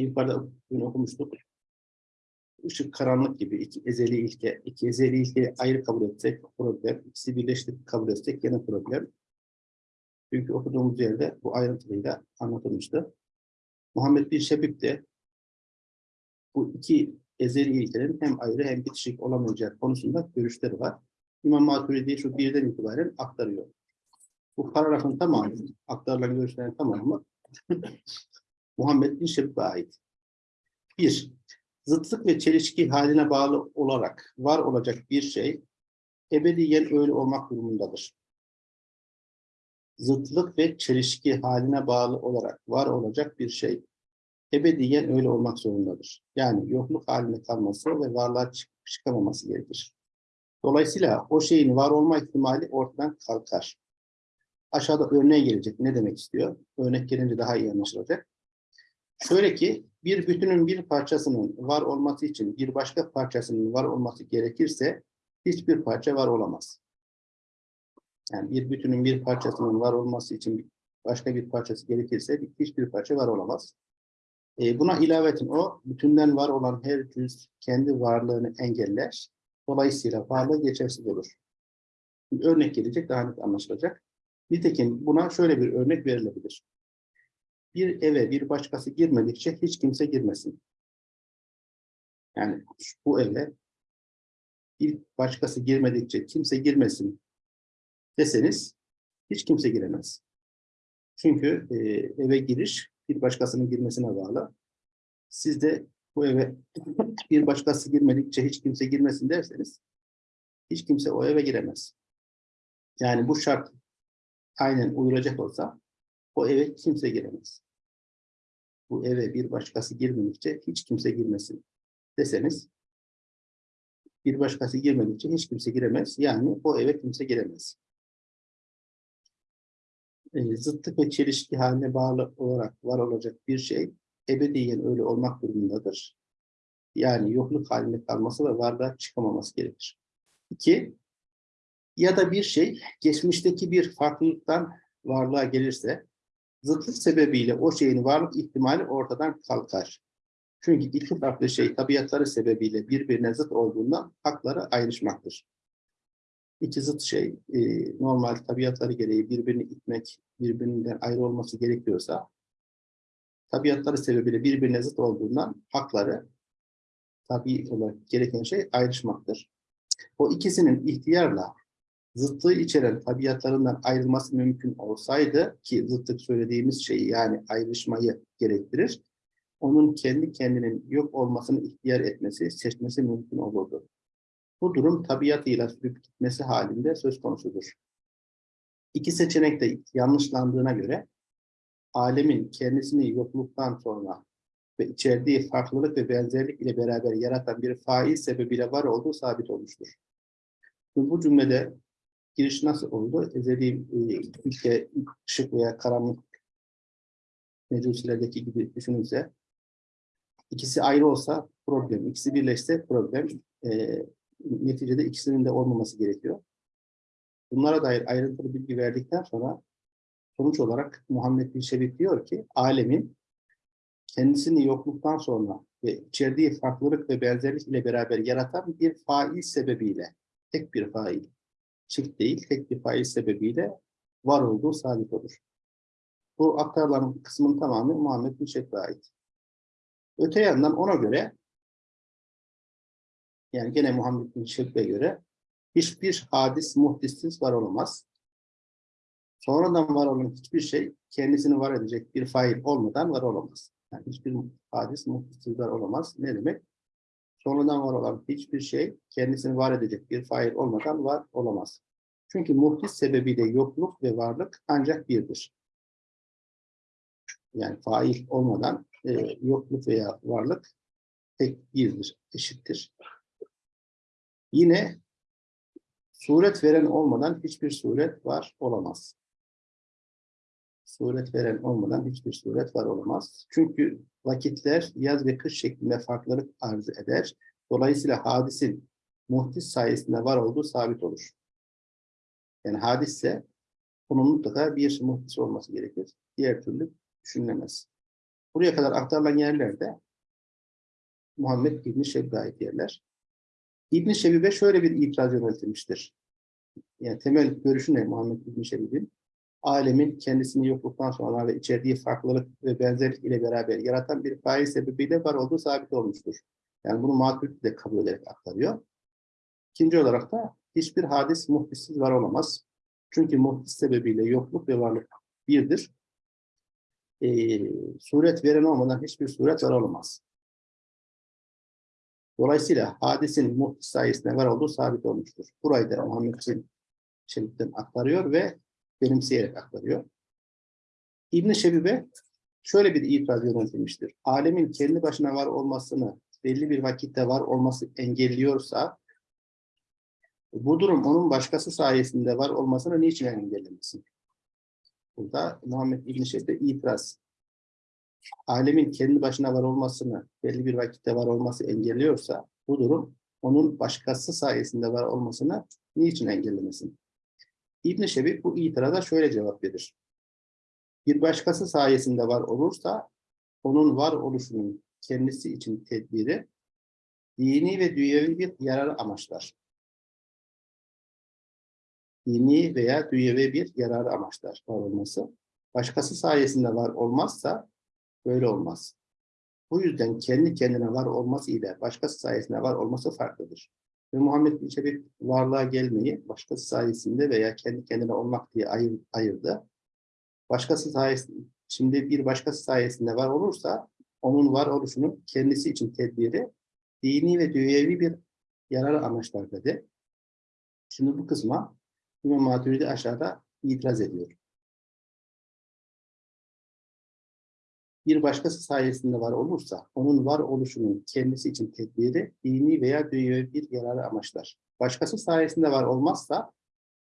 yukarıda dün okumuştuk. Işık karanlık gibi iki ezeli ilke, iki ezeli ilke ayrı kabul etsek problem, ikisi birleştirip kabul etsek yine problem. Çünkü okuduğumuz yerde bu ayrıntılıyla anlatılmıştı. Muhammed bin Şebib de bu iki ezeli ilkelerin hem ayrı hem bitişik olamayacağı konusunda görüşleri var. İmam Maturidi şu birden itibaren aktarıyor. Bu paragrafın tamamı, aktarılan görüşlerin tamamı Muhammed bin Şebib'e ait. Bir, zıtlık ve çelişki haline bağlı olarak var olacak bir şey ebediyen öyle olmak durumundadır. Zıtlık ve çelişki haline bağlı olarak var olacak bir şey ebediyen öyle olmak zorundadır. Yani yokluk haline kalması ve varlığa çık çıkamaması gerekir. Dolayısıyla o şeyin var olma ihtimali ortadan kalkar. Aşağıda örneğe gelecek. Ne demek istiyor? Örnek gelince daha iyi anlaşılacak. Şöyle ki bir bütünün bir parçasının var olması için bir başka parçasının var olması gerekirse hiçbir parça var olamaz. Yani bir bütünün bir parçasının var olması için başka bir parçası gerekirse hiçbir parça var olamaz. E, buna ilaveten o bütünden var olan her cüz kendi varlığını engeller. Dolayısıyla varlığı geçersiz olur. Bir örnek gelecek daha net anlaşılacak. Nitekim buna şöyle bir örnek verilebilir. Bir eve bir başkası girmedikçe hiç kimse girmesin. Yani bu eve bir başkası girmedikçe kimse girmesin deseniz hiç kimse giremez. Çünkü e, eve giriş bir başkasının girmesine bağlı. Siz de bu eve bir başkası girmedikçe hiç kimse girmesin derseniz hiç kimse o eve giremez. Yani bu şart aynen uyulacak olsa o eve kimse giremez. Bu eve bir başkası girmedikçe hiç kimse girmesin deseniz bir başkası girmedikçe hiç kimse giremez. Yani o eve kimse giremez. E, zıtlık ve çelişki haline bağlı olarak var olacak bir şey ebediyen öyle olmak durumundadır. Yani yokluk halinde kalması ve varlığa çıkamaması gerekir. İki, ya da bir şey geçmişteki bir farklılıktan varlığa gelirse zıtlık sebebiyle o şeyin varlık ihtimali ortadan kalkar. Çünkü iki farklı şey tabiatları sebebiyle birbirine zıt olduğundan hakları ayrışmaktır. İki zıt şey e, normal tabiatları gereği birbirini itmek, birbirinden ayrı olması gerekiyorsa tabiatları sebebiyle birbirine zıt olduğundan hakları tabi olarak gereken şey ayrışmaktır. O ikisinin ihtiyarla zıtlığı içeren tabiatlarından ayrılması mümkün olsaydı ki zıtlık söylediğimiz şeyi yani ayrışmayı gerektirir, onun kendi kendinin yok olmasını ihtiyar etmesi, seçmesi mümkün olurdu. Bu durum tabiatıyla sürüp gitmesi halinde söz konusudur. İki seçenek de yanlışlandığına göre alemin kendisini yokluktan sonra ve içerdiği farklılık ve benzerlik ile beraber yaratan bir faiz sebebiyle var olduğu sabit olmuştur. Bu cümlede giriş nasıl oldu? Ezeli ülke, ışık veya karanlık mecusilerdeki gibi düşünülse ikisi ayrı olsa problem, ikisi birleşse problem. E, neticede ikisinin de olmaması gerekiyor. Bunlara dair ayrıntılı bilgi verdikten sonra sonuç olarak Muhammed Bin Şebib diyor ki alemin kendisini yokluktan sonra ve içerdiği farklılık ve benzerlik ile beraber yaratan bir fail sebebiyle, tek bir fail, çift değil, tek bir fail sebebiyle var olduğu sabit olur. Bu aktarılan kısmın tamamı Muhammed Şebib'e ait. Öte yandan ona göre yani gene Muhammed Şebib'e göre hiçbir hadis muhdissiz var olamaz. Sonradan var olan hiçbir şey kendisini var edecek bir fail olmadan var olamaz. Yani hiçbir hadis muhdissiz var olamaz. Ne demek? Sonradan var olan hiçbir şey kendisini var edecek bir fail olmadan var olamaz. Çünkü muhdis sebebiyle yokluk ve varlık ancak birdir. Yani fail olmadan e, yokluk veya varlık tek birdir, eşittir. Yine suret veren olmadan hiçbir suret var olamaz. Suret veren olmadan hiçbir suret var olamaz. Çünkü vakitler yaz ve kış şeklinde farklılık arz eder. Dolayısıyla hadisin muhtis sayesinde var olduğu sabit olur. Yani hadisse bunun mutlaka bir muhtis olması gerekir. Diğer türlü düşünülemez. Buraya kadar aktarılan yerlerde Muhammed İbni Şebib'e ait yerler. İbni Şebib'e şöyle bir itiraz yöneltilmiştir. Yani temel görüşü ne Muhammed İbni? Alemin kendisini yokluktan sonra ve içerdiği farklılık ve benzerlik ile beraber yaratan bir fail sebebiyle var olduğu sabit olmuştur. Yani bunu Maturidi de kabul ederek aktarıyor. İkinci olarak da hiçbir hadis muhdissiz var olamaz. Çünkü muhdis sebebiyle yokluk ve varlık birdir. Ee, suret veren olmadan hiçbir suret var olamaz. Dolayısıyla hadisin muhdis sayesinde var olduğu sabit olmuştur. Burayı da Muhammed Şebib'den aktarıyor ve benimseyerek aktarıyor. İbn-i Şebibe şöyle bir itiraz yöneltilmiştir. Alemin kendi başına var olmasını belli bir vakitte var olması engelliyorsa bu durum onun başkası sayesinde var olmasını niçin engellemesin? Burada Muhammed İbn-i Şebibe itiraz. Alemin kendi başına var olmasını belli bir vakitte var olması engelliyorsa bu durum onun başkası sayesinde var olmasını niçin engellemesin? İbn-i Şebib bu itiraza şöyle cevap verir. Bir başkası sayesinde var olursa onun var oluşunun kendisi için tedbiri dini ve dünyevi bir yarar amaçlar. Dini veya dünyevi bir yarar amaçlar var olması. Başkası sayesinde var olmazsa böyle olmaz. Bu yüzden kendi kendine var olması ile başkası sayesinde var olması farklıdır. Ve Muhammed bin Şebib varlığa gelmeyi başkası sayesinde veya kendi kendine olmak diye ayır, ayırdı. Başkası sayesinde, şimdi bir başkası sayesinde var olursa onun var oluşunun kendisi için tedbiri dini ve dünyevi bir yarar amaçlar dedi. Şimdi bu kısma İmam Maturidi aşağıda itiraz ediyor. Bir başkası sayesinde var olursa, onun var oluşunun kendisi için tedbiri, dini veya dünyevi bir yararı amaçlar. Başkası sayesinde var olmazsa,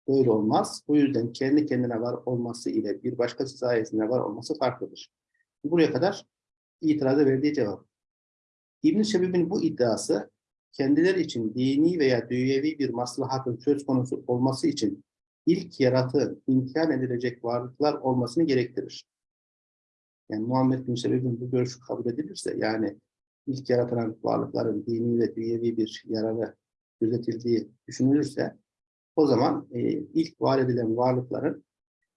böyle olmaz. Bu yüzden kendi kendine var olması ile bir başkası sayesinde var olması farklıdır. Buraya kadar itiraza verdiği cevap. İbn-i Şebib'in bu iddiası, kendileri için dini veya dünyevi bir maslahatın söz konusu olması için ilk yaratığın imkan edilecek varlıklar olmasını gerektirir. Yani Muhammed bin Sebeb'in bu görüşü kabul edilirse yani ilk yaratılan varlıkların dini ve dünyevi bir yararı gözetildiği düşünülürse o zaman e, ilk var edilen varlıkların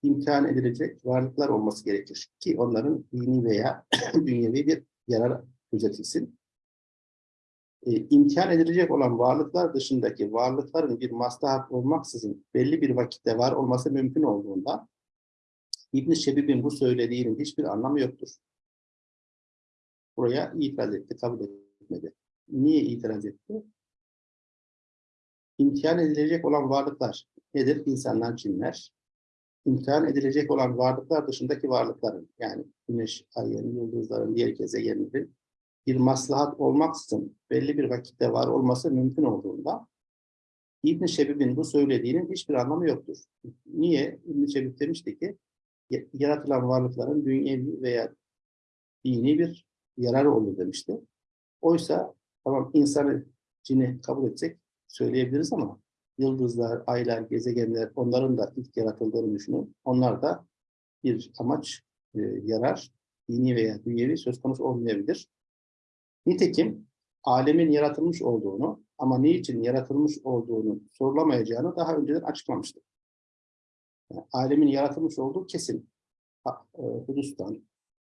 imkan edilecek varlıklar olması gerekir ki onların dini veya dünyevi bir yarar gözetilsin. E, imkan edilecek olan varlıklar dışındaki varlıkların bir maslahat olmaksızın belli bir vakitte var olması mümkün olduğunda İbn-i Şebib'in bu söylediğinin hiçbir anlamı yoktur. Buraya itiraz etti, kabul etmedi. Niye itiraz etti? İmtihan edilecek olan varlıklar nedir? İnsanlar, cinler. İmtihan edilecek olan varlıklar dışındaki varlıkların, yani güneş, ayın, yıldızların, diğer gezegenlerin bir maslahat olmaksızın belli bir vakitte var olması mümkün olduğunda İbn-i Şebib'in bu söylediğinin hiçbir anlamı yoktur. Niye? İbn-i Şebib demişti ki yaratılan varlıkların dünyevi veya dini bir yararı olur demişti. Oysa tamam insanı cini kabul etsek söyleyebiliriz ama yıldızlar, aylar, gezegenler onların da ilk yaratıldığını düşünün. Onlar da bir amaç, e, yarar, dini veya dünyevi söz konusu olmayabilir. Nitekim alemin yaratılmış olduğunu ama niçin yaratılmış olduğunu sorulamayacağını daha önceden açıklamıştı. Alemin yaratılmış olduğu kesin. E, Hudus'tan,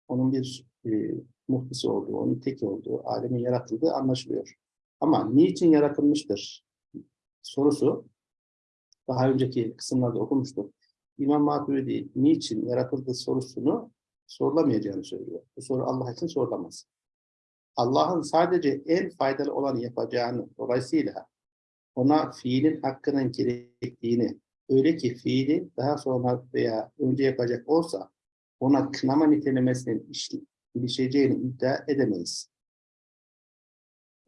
onun bir e, muhtisi olduğu, onun teki olduğu, alemin yaratıldığı anlaşılıyor. Ama niçin yaratılmıştır sorusu, daha önceki kısımlarda okumuştuk. İmam Maturidi niçin yaratıldığı sorusunu sorulamayacağını söylüyor. Bu soru Allah için sorulamaz. Allah'ın sadece en faydalı olanı yapacağını, dolayısıyla ona fiilin hakkının gerektiğini, öyle ki fiili daha sonra veya önce yapacak olsa ona kınama nitelemesinin ilişeceğini iddia edemeyiz.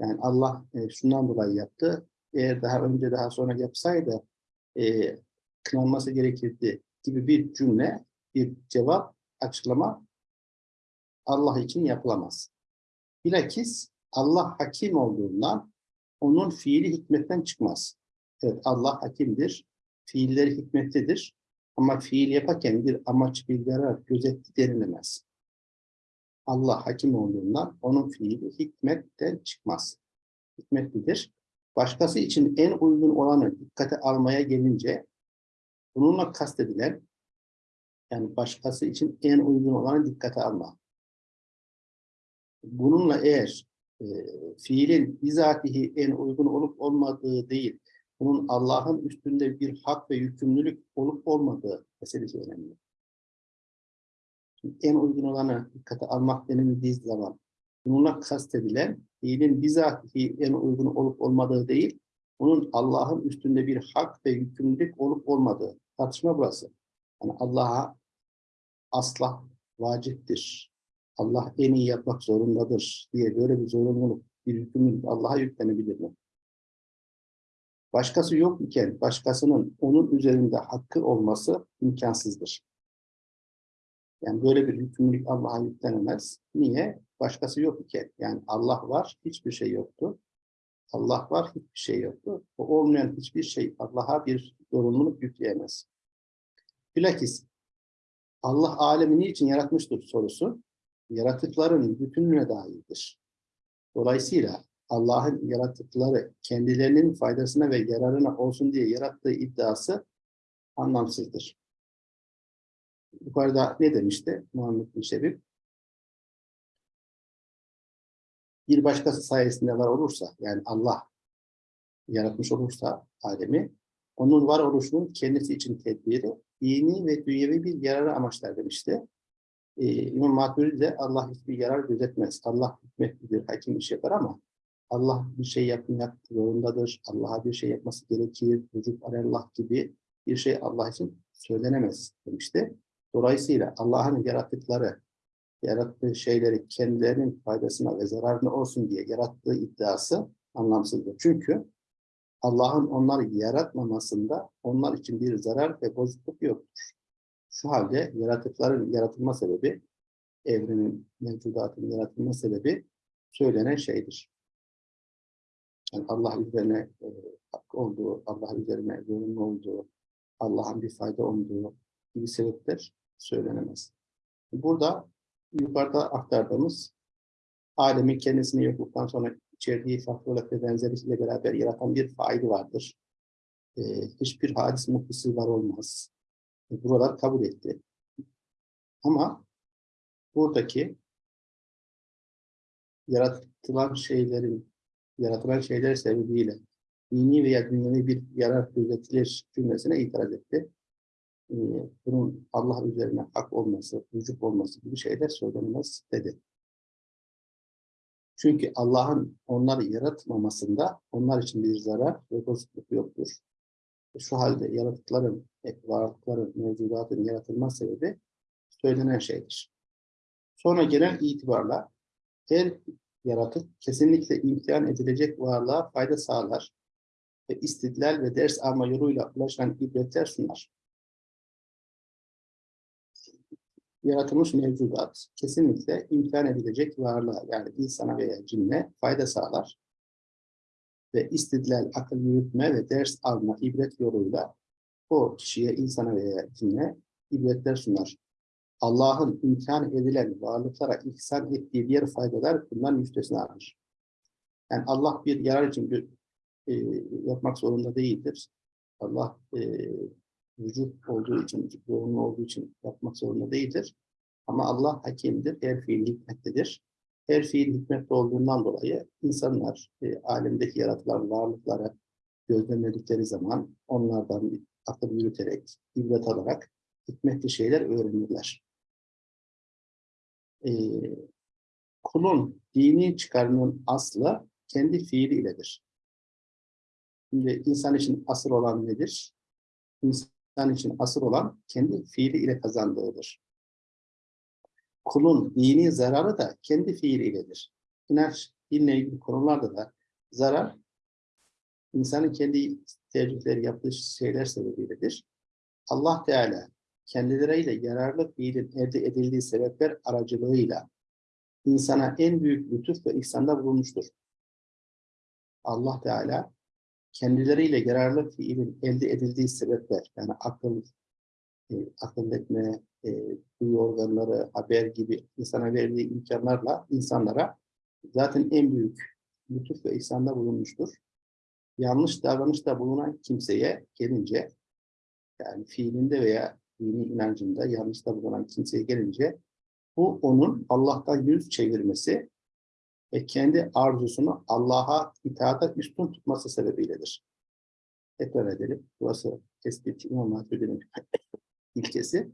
Yani Allah e, şundan dolayı yaptı. Eğer daha önce daha sonra yapsaydı e, kınanması gerekirdi gibi bir cümle, bir cevap, açıklama Allah için yapılamaz. Bilakis Allah hakim olduğundan onun fiili hikmetten çıkmaz. Evet Allah hakimdir, fiilleri hikmetlidir. Ama fiil yaparken bir amaç, bir yarar gözetti denilemez. Allah hakim olduğundan onun fiili hikmetten çıkmaz. Hikmetlidir. Başkası için en uygun olanı dikkate almaya gelince bununla kastedilen yani başkası için en uygun olanı dikkate alma. Bununla eğer e, fiilin bizatihi en uygun olup olmadığı değil, bunun Allah'ın üstünde bir hak ve yükümlülük olup olmadığı meselesi önemli. Şimdi en uygun olanı dikkate almak denildiği zaman bununla kastedilen fiilin bizatihi en uygun olup olmadığı değil, bunun Allah'ın üstünde bir hak ve yükümlülük olup olmadığı. Tartışma burası. Yani Allah'a asla vaciptir. Allah en iyi yapmak zorundadır diye böyle bir zorunluluk, bir yükümlülük Allah'a yüklenebilir mi? Başkası yok iken başkasının onun üzerinde hakkı olması imkansızdır. Yani böyle bir yükümlülük Allah'a yüklenemez. Niye? Başkası yok iken. Yani Allah var, hiçbir şey yoktu. Allah var, hiçbir şey yoktu. O olmayan hiçbir şey Allah'a bir zorunluluk yükleyemez. Bilakis Allah alemi niçin yaratmıştır sorusu, yaratıkların bütününe dairdir. Dolayısıyla Allah'ın yaratıkları kendilerinin faydasına ve yararına olsun diye yarattığı iddiası anlamsızdır. Yukarıda ne demişti Muhammed bin Şebib? Bir başkası sayesinde var olursa, yani Allah yaratmış olursa alemi, onun var oluşunun kendisi için tedbiri, dini ve dünyevi bir yararı amaçlar demişti. Ee, İmam Maturidi de Allah hiçbir yarar gözetmez. Allah hikmetlidir, hakim iş yapar ama Allah bir şey yapmak zorundadır. Allah'a bir şey yapması gerekir. Vücut Allah gibi bir şey Allah için söylenemez demişti. Dolayısıyla Allah'ın yarattıkları, yarattığı şeyleri kendilerinin faydasına ve zararına olsun diye yarattığı iddiası anlamsızdır. Çünkü Allah'ın onları yaratmamasında onlar için bir zarar ve bozukluk yoktur. Şu halde yaratıkların yaratılma sebebi, evrenin, mevcudatın yaratılma sebebi söylenen şeydir. Yani Allah üzerine e, hak olduğu, Allah üzerine zorunlu olduğu, Allah'ın bir fayda olduğu gibi sebepler söylenemez. Burada yukarıda aktardığımız alemin kendisini yokluktan sonra içerdiği farklılık ve benzerlikle beraber yaratan bir faili vardır. Ee, hiçbir hadis mutlisi var olmaz. E, buralar kabul etti. Ama buradaki yaratılan şeylerin yaratılan şeyler sebebiyle dini veya dünyevi bir yarar gözetilir cümlesine itiraz etti. Ee, bunun Allah üzerine hak olması, vücut olması gibi şeyler söylenmez dedi. Çünkü Allah'ın onları yaratmamasında onlar için bir zarar ve bozukluk yoktur. Şu halde yaratıkların, varlıkların, mevcudatın yaratılma sebebi söylenen şeydir. Sonra gelen itibarla her yaratık kesinlikle imtihan edilecek varlığa fayda sağlar ve istidlal ve ders alma yoluyla ulaşan ibretler sunar. Yaratılmış mevcudat kesinlikle imtihan edilecek varlığa yani insana veya cinne fayda sağlar ve istidlal, akıl yürütme ve ders alma ibret yoluyla o kişiye, insana veya cinne ibretler sunar. Allah'ın imkan edilen varlıklara ihsan ettiği diğer faydalar bundan müstesnadır. Yani Allah bir yarar için bir, e, yapmak zorunda değildir. Allah e, vücut olduğu için, vücut yoğunluğu olduğu için yapmak zorunda değildir. Ama Allah hakimdir, her fiil hikmetlidir. Her fiil hikmetli olduğundan dolayı insanlar e, alemdeki yaratılan varlıklara gözlemledikleri zaman onlardan akıl yürüterek, ibret alarak hikmetli şeyler öğrenirler e, kulun dini çıkarının aslı kendi fiili iledir. Şimdi insan için asıl olan nedir? İnsan için asıl olan kendi fiili ile kazandığıdır. Kulun dini zararı da kendi fiili iledir. İnanç, dinle ilgili konularda da zarar insanın kendi tercihleri yaptığı şeyler sebebiyledir. Allah Teala kendileriyle yararlı fiilin elde edildiği sebepler aracılığıyla insana en büyük lütuf ve ihsanda bulunmuştur. Allah Teala kendileriyle yararlı fiilin elde edildiği sebepler, yani akıl, e, akıl etme, e, duyu organları, haber gibi insana verdiği imkanlarla insanlara zaten en büyük lütuf ve ihsanda bulunmuştur. Yanlış davranışta bulunan kimseye gelince, yani fiilinde veya dini inancında yanlışta bulunan kimseye gelince, bu onun Allah'tan yüz çevirmesi ve kendi arzusunu Allah'a itaata üstün tutması sebebiyledir. Tekrar edelim. Burası tespit İmam Hatip'in ilkesi.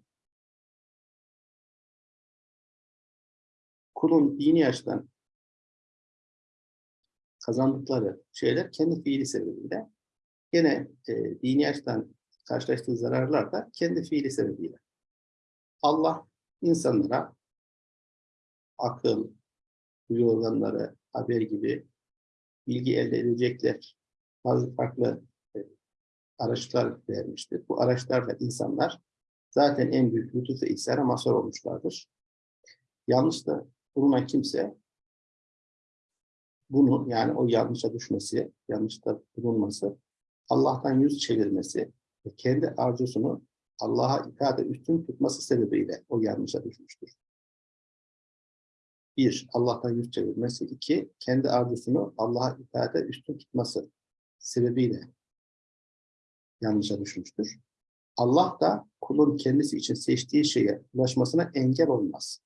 Kulun dini açıdan kazandıkları şeyler kendi fiili sebebiyle gene e, dini açıdan karşılaştığı zararlar da kendi fiili sebebiyle. Allah insanlara akıl, duyu organları, haber gibi bilgi elde edecekler bazı farklı e, araçlar vermiştir. Bu araçlarla insanlar zaten en büyük lütuf ve ihsana mazhar olmuşlardır. Yanlış da bulunan kimse bunu yani o yanlışa düşmesi, yanlışta bulunması, Allah'tan yüz çevirmesi ve kendi arzusunu Allah'a itaate üstün tutması sebebiyle o yanlışa düşmüştür. Bir, Allah'tan yüz çevirmesi. iki kendi arzusunu Allah'a itaate üstün tutması sebebiyle yanlışa düşmüştür. Allah da kulun kendisi için seçtiği şeye ulaşmasına engel olmaz.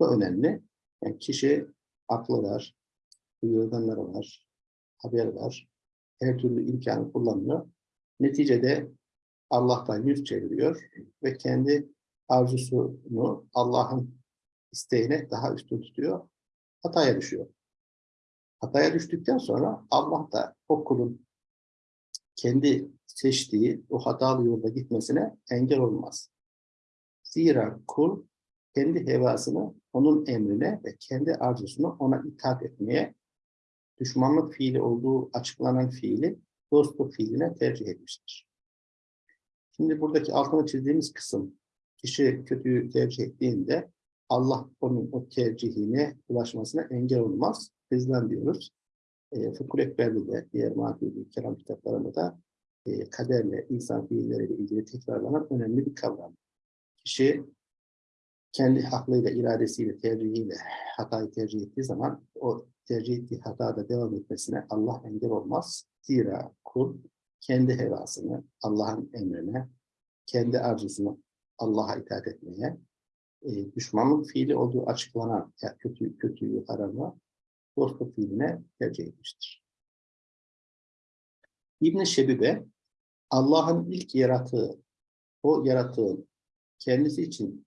Bu önemli. Yani kişi aklı var, duyu organları var, haber var, her türlü imkanı kullanıyor. Neticede Allah'tan yüz çeviriyor ve kendi arzusunu Allah'ın isteğine daha üstün tutuyor, hataya düşüyor. Hataya düştükten sonra Allah da o kulun kendi seçtiği o hatalı yolda gitmesine engel olmaz. Zira kul kendi hevasını onun emrine ve kendi arzusunu ona itaat etmeye, düşmanlık fiili olduğu açıklanan fiili dostluk fiiline tercih etmiştir. Şimdi buradaki altını çizdiğimiz kısım, kişi kötüyü tercih ettiğinde Allah onun o tercihine ulaşmasına engel olmaz. Bizden diyoruz. E, Fıkhul Ekber'de de, diğer mahkûdü kelam kitaplarında da e, kaderle, insan fiilleriyle ilgili tekrarlanan önemli bir kavram. Kişi kendi aklıyla, iradesiyle, tercihiyle hatayı tercih ettiği zaman o tercih ettiği hatada devam etmesine Allah engel olmaz. Zira kul kendi hevasını Allah'ın emrine, kendi arzusunu Allah'a itaat etmeye, e, düşmanlık fiili olduğu açıklanan ya kötü, kötüyü arama dostluk fiiline tercih etmiştir. İbn-i Şebibe Allah'ın ilk yarattığı, o yaratığın kendisi için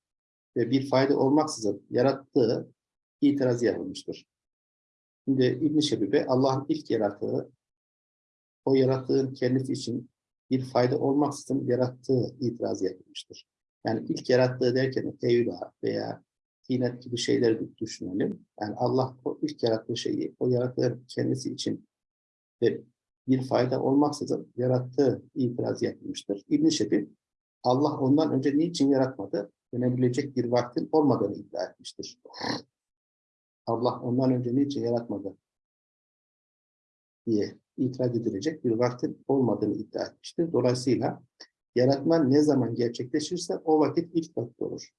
ve bir fayda olmaksızın yarattığı itiraz yapılmıştır. Şimdi İbn-i Şebibe Allah'ın ilk yarattığı, o yarattığın kendisi için bir fayda olmaksızın yarattığı itiraz yapılmıştır. Yani ilk yarattığı derken Evla veya Tinet gibi şeyleri düşünelim. Yani Allah o ilk yarattığı şeyi, o yarattığı kendisi için ve bir fayda olmaksızın yarattığı itiraz yapılmıştır. İbn-i Şebib, Allah ondan önce niçin yaratmadı? Dönebilecek bir vaktin olmadığını iddia etmiştir. Allah ondan önce niçin yaratmadı? diye itiraz edilecek bir vaktin olmadığını iddia etmiştir. Dolayısıyla Yaratma ne zaman gerçekleşirse o vakit ilk vakit olur.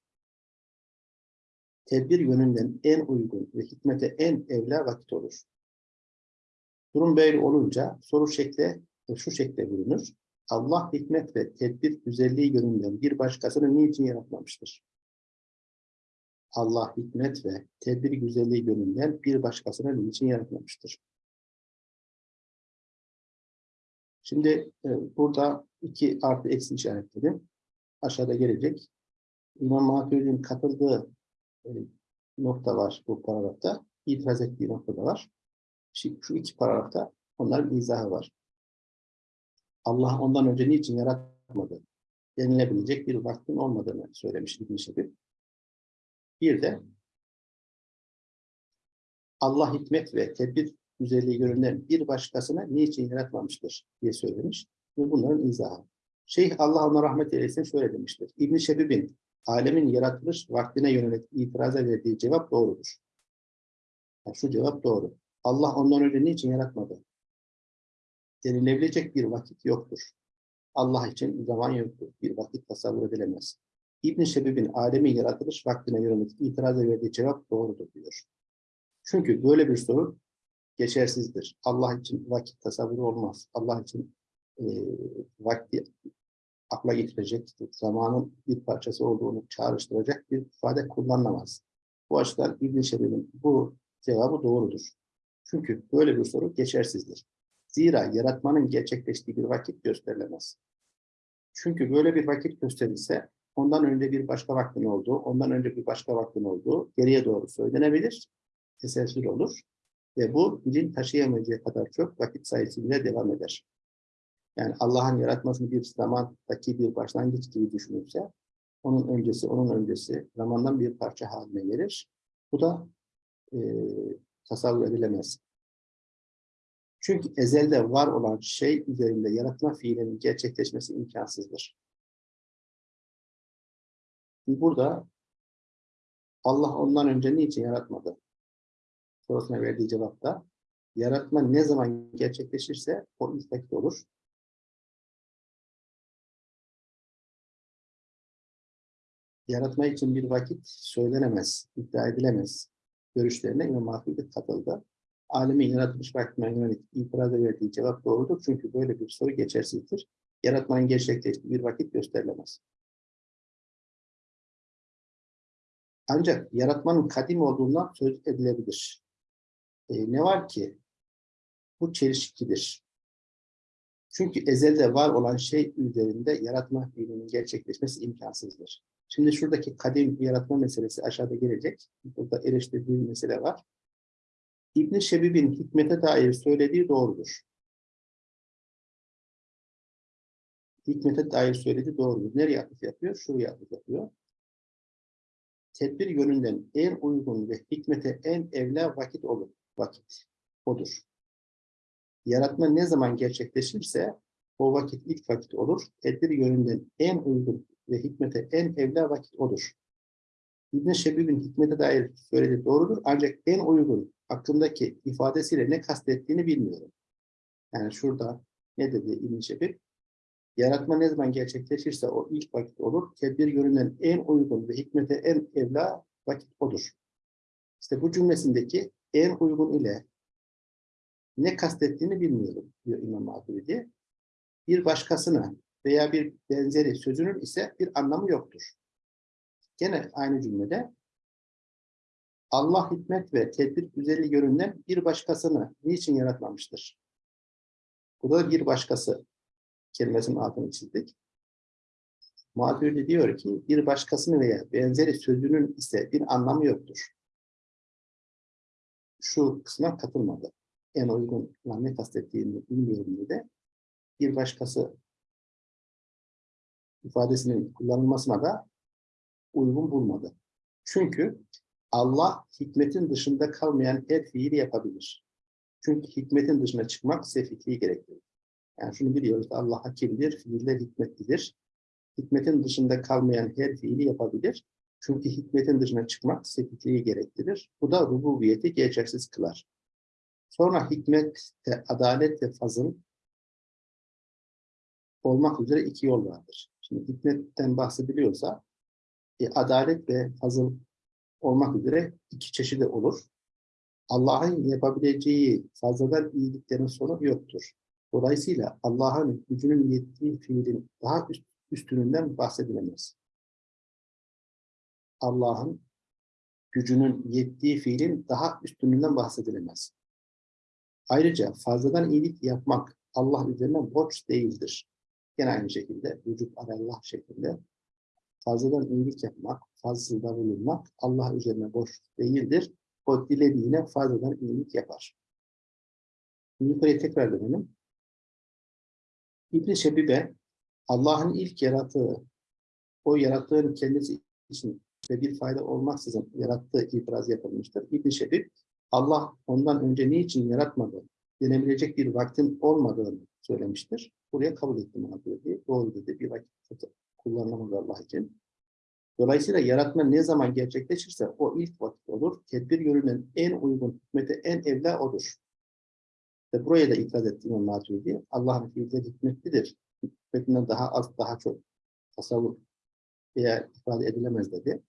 Tedbir yönünden en uygun ve hikmete en evla vakit olur. Durum böyle olunca soru şekle şu şekle bulunur. Allah hikmet ve tedbir güzelliği yönünden bir başkasını niçin yaratmamıştır? Allah hikmet ve tedbir güzelliği yönünden bir başkasını niçin yaratmamıştır? Şimdi e, burada iki artı eksi işaretleri aşağıda gelecek. İmam Maturidi'nin katıldığı e, nokta var bu paragrafta. İtiraz ettiği nokta var. Şu, şu iki paragrafta onların izahı var. Allah ondan önce niçin yaratmadı? Denilebilecek bir vaktin olmadığını söylemiş İbn-i Şebib. Bir de Allah hikmet ve tedbir güzelliği görünen bir başkasına niçin yaratmamıştır diye söylemiş ve bunların izahı. Şeyh Allah ona rahmet eylesin şöyle demiştir. İbn-i Şebib'in alemin yaratılış vaktine yönelik itiraza verdiği cevap doğrudur. Yani şu cevap doğru. Allah ondan önce niçin yaratmadı? Denilebilecek bir vakit yoktur. Allah için zaman yoktur. Bir vakit tasavvur edilemez. İbn Şebib'in alemin yaratılış vaktine yönelik itiraza verdiği cevap doğrudur diyor. Çünkü böyle bir soru geçersizdir. Allah için vakit tasavvuru olmaz. Allah için e, vakti akla getirecek, zamanın bir parçası olduğunu çağrıştıracak bir ifade kullanılamaz. Bu açıdan İbn Şebib'in bu cevabı doğrudur. Çünkü böyle bir soru geçersizdir. Zira yaratmanın gerçekleştiği bir vakit gösterilemez. Çünkü böyle bir vakit gösterilse ondan önce bir başka vaktin olduğu, ondan önce bir başka vaktin olduğu geriye doğru söylenebilir, teselsül olur ve bu bilim taşıyamayacağı kadar çok vakit sayısıyla devam eder. Yani Allah'ın yaratmasını bir zamandaki bir başlangıç gibi düşünürse, onun öncesi, onun öncesi zamandan bir parça haline gelir. Bu da e, tasavvur edilemez. Çünkü ezelde var olan şey üzerinde yaratma fiilinin gerçekleşmesi imkansızdır. Burada Allah ondan önce niçin yaratmadı? Sorusuna verdiği cevapta yaratma ne zaman gerçekleşirse o vakit olur. Yaratma için bir vakit söylenemez, iddia edilemez. Görüşlerine İmam Mahfudi katıldı. Alemin yaratılış vaktine yönelik itiraz verdiği cevap doğrudur. Çünkü böyle bir soru geçersizdir. Yaratmanın gerçekleştiği bir vakit gösterilemez. Ancak yaratmanın kadim olduğundan söz edilebilir. E, ne var ki? Bu çelişkidir. Çünkü ezelde var olan şey üzerinde yaratma fiilinin gerçekleşmesi imkansızdır. Şimdi şuradaki kadim yaratma meselesi aşağıda gelecek. Burada eleştirdiğim mesele var. İbn Şebib'in hikmete dair söylediği doğrudur. Hikmete dair söylediği doğrudur. Nereye atıf yapıyor? Şuraya atıf yapıyor. Tedbir yönünden en uygun ve hikmete en evla vakit olur. Vakit. Odur. Yaratma ne zaman gerçekleşirse o vakit ilk vakit olur. Tedbir yönünden en uygun ve hikmete en evla vakit odur. İbn Şebib'in hikmete dair söylediği doğrudur. Ancak en uygun hakkındaki ifadesiyle ne kastettiğini bilmiyorum. Yani şurada ne dedi İbn Şebib? Yaratma ne zaman gerçekleşirse o ilk vakit olur. Tedbir yönünden en uygun ve hikmete en evla vakit odur. İşte bu cümlesindeki en uygun ile ne kastettiğini bilmiyorum diyor İmam Maturidi. Bir başkasına veya bir benzeri sözünün ise bir anlamı yoktur. Gene aynı cümlede Allah hikmet ve tedbir güzelliği yönünden bir başkasını niçin yaratmamıştır? Burada bir başkası kelimesinin altını çizdik. Muhabbirde diyor ki bir başkasını veya benzeri sözünün ise bir anlamı yoktur. Şu kısma katılmadı. En uygun ne kastettiğini bilmiyorum dedi. Bir başkası ifadesinin kullanılmasına da uygun bulmadı. Çünkü Allah hikmetin dışında kalmayan her fiili yapabilir. Çünkü hikmetin dışına çıkmak sefihliği gerektirir. Yani şunu biliyoruz Allah hakimdir, fiiller hikmetlidir. Hikmetin dışında kalmayan her fiili yapabilir. Çünkü hikmetin dışına çıkmak sefihliği gerektirir. Bu da rububiyeti geçersiz kılar. Sonra hikmet ve adalet ve fazıl olmak üzere iki yol vardır. Şimdi hikmetten bahsediliyorsa e, adalet ve fazıl olmak üzere iki çeşidi olur. Allah'ın yapabileceği fazladan iyiliklerin sonu yoktur. Dolayısıyla Allah'ın gücünün yettiği fiilin daha üst, üstününden bahsedilemez. Allah'ın gücünün yettiği fiilin daha üstününden bahsedilemez. Ayrıca fazladan iyilik yapmak Allah üzerine borç değildir. Gene aynı şekilde vücut Allah şeklinde fazladan iyilik yapmak, fazlada bulunmak Allah üzerine borç değildir. O dilediğine fazladan iyilik yapar. Yukarıya tekrar dönelim. İbn-i Allah'ın ilk yarattığı, o yarattığın kendisi için ve bir fayda olmaksızın yarattığı itiraz yapılmıştır. İbn-i Şebib, Allah ondan önce niçin yaratmadı, denebilecek bir vaktin olmadığını söylemiştir. Buraya kabul ettim ona dedi. Doğru dedi. Bir vakit kullanılamaz Allah için. Dolayısıyla yaratma ne zaman gerçekleşirse o ilk vakit olur. Tedbir yönünden en uygun hikmete en evla odur. Ve buraya da itiraz ettiğim Maturidi, Allah'ın fiilleri hikmetlidir. Hikmetinden daha az, daha çok tasavvur veya ifade edilemez dedi.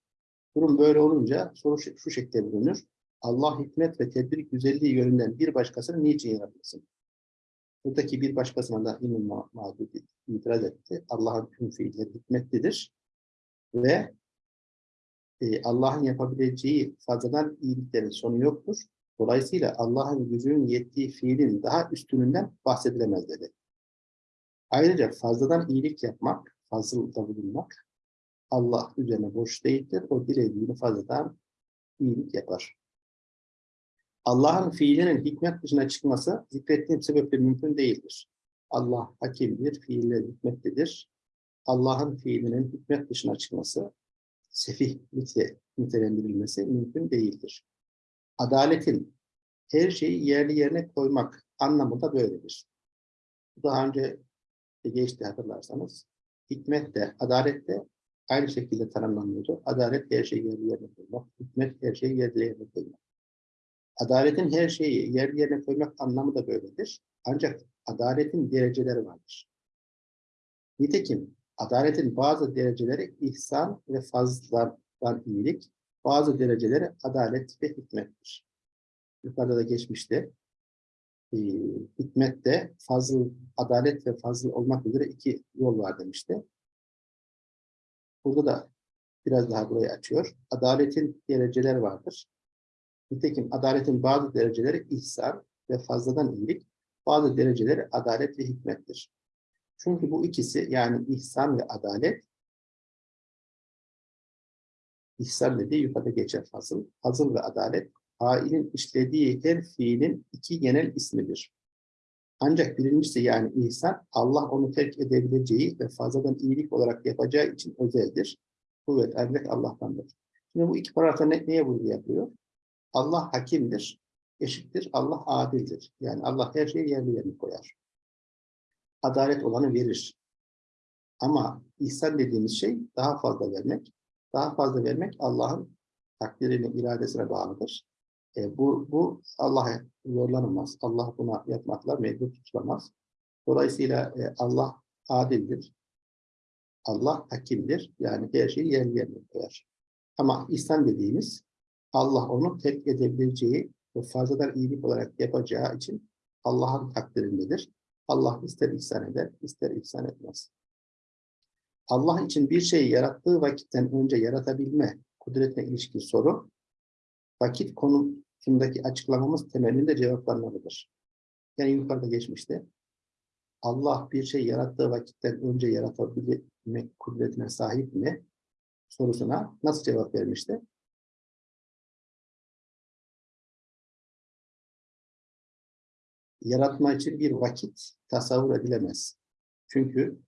Durum böyle olunca soru şu, şekilde bulunur. Allah hikmet ve tedbir güzelliği yönünden bir başkasını niçin yaratmasın? Buradaki bir başkasına da İmam Mağdudi itiraz etti. Allah'ın tüm fiilleri hikmetlidir. Ve e, Allah'ın yapabileceği fazladan iyiliklerin sonu yoktur. Dolayısıyla Allah'ın gücünün yettiği fiilin daha üstününden bahsedilemez dedi. Ayrıca fazladan iyilik yapmak, fazlılıkta bulunmak Allah üzerine boş değildir. O dilediğini fazladan iyilik yapar. Allah'ın fiilinin hikmet dışına çıkması zikrettiğim sebeple mümkün değildir. Allah hakimdir, fiiller hikmetlidir. Allah'ın fiilinin hikmet dışına çıkması, sefihlikle nitelendirilmesi mümkün değildir. Adaletin her şeyi yerli yerine koymak anlamında böyledir. Daha önce geçti hatırlarsanız. Hikmet de, adalet de aynı şekilde tanımlanıyordu. Adalet her şeyi yerli yerine koymak, hikmet her şeyi yerli yerine koymak. Adaletin her şeyi yerli yerine koymak anlamı da böyledir. Ancak adaletin dereceleri vardır. Nitekim adaletin bazı dereceleri ihsan ve fazladan iyilik, bazı dereceleri adalet ve hikmettir. Yukarıda da geçmişti. Ee, hikmette fazıl, adalet ve fazıl olmak üzere iki yol var demişti. Burada da biraz daha burayı açıyor. Adaletin dereceleri vardır. Nitekim adaletin bazı dereceleri ihsan ve fazladan iyilik, bazı dereceleri adalet ve hikmettir. Çünkü bu ikisi yani ihsan ve adalet ihsan dediği yukarıda geçer fazıl. Fazıl ve adalet failin işlediği her fiilin iki genel ismidir. Ancak birincisi yani ihsan Allah onu terk edebileceği ve fazladan iyilik olarak yapacağı için özeldir. Kuvvet ancak Allah'tandır. Şimdi bu iki paragrafta ne, neye vurgu yapıyor? Allah hakimdir, eşittir, Allah adildir. Yani Allah her şeyi yerli yerine koyar. Adalet olanı verir. Ama ihsan dediğimiz şey daha fazla vermek. Daha fazla vermek Allah'ın takdirine, iradesine bağlıdır. E, bu, bu Allah'a yorlanılmaz. Allah buna yapmakla mecbur tutulamaz. Dolayısıyla e, Allah adildir. Allah hakimdir. Yani her şeyi yerli yerine koyar. Ama ihsan dediğimiz Allah onu terk edebileceği ve fazladan iyilik olarak yapacağı için Allah'ın takdirindedir. Allah ister ihsan eder, ister ihsan etmez. Allah için bir şeyi yarattığı vakitten önce yaratabilme kudretine ilişkin soru, vakit konusundaki açıklamamız temelinde cevaplanmalıdır. Yani yukarıda geçmişti. Allah bir şey yarattığı vakitten önce yaratabilmek kudretine sahip mi? sorusuna nasıl cevap vermişti? yaratma için bir vakit tasavvur edilemez. Çünkü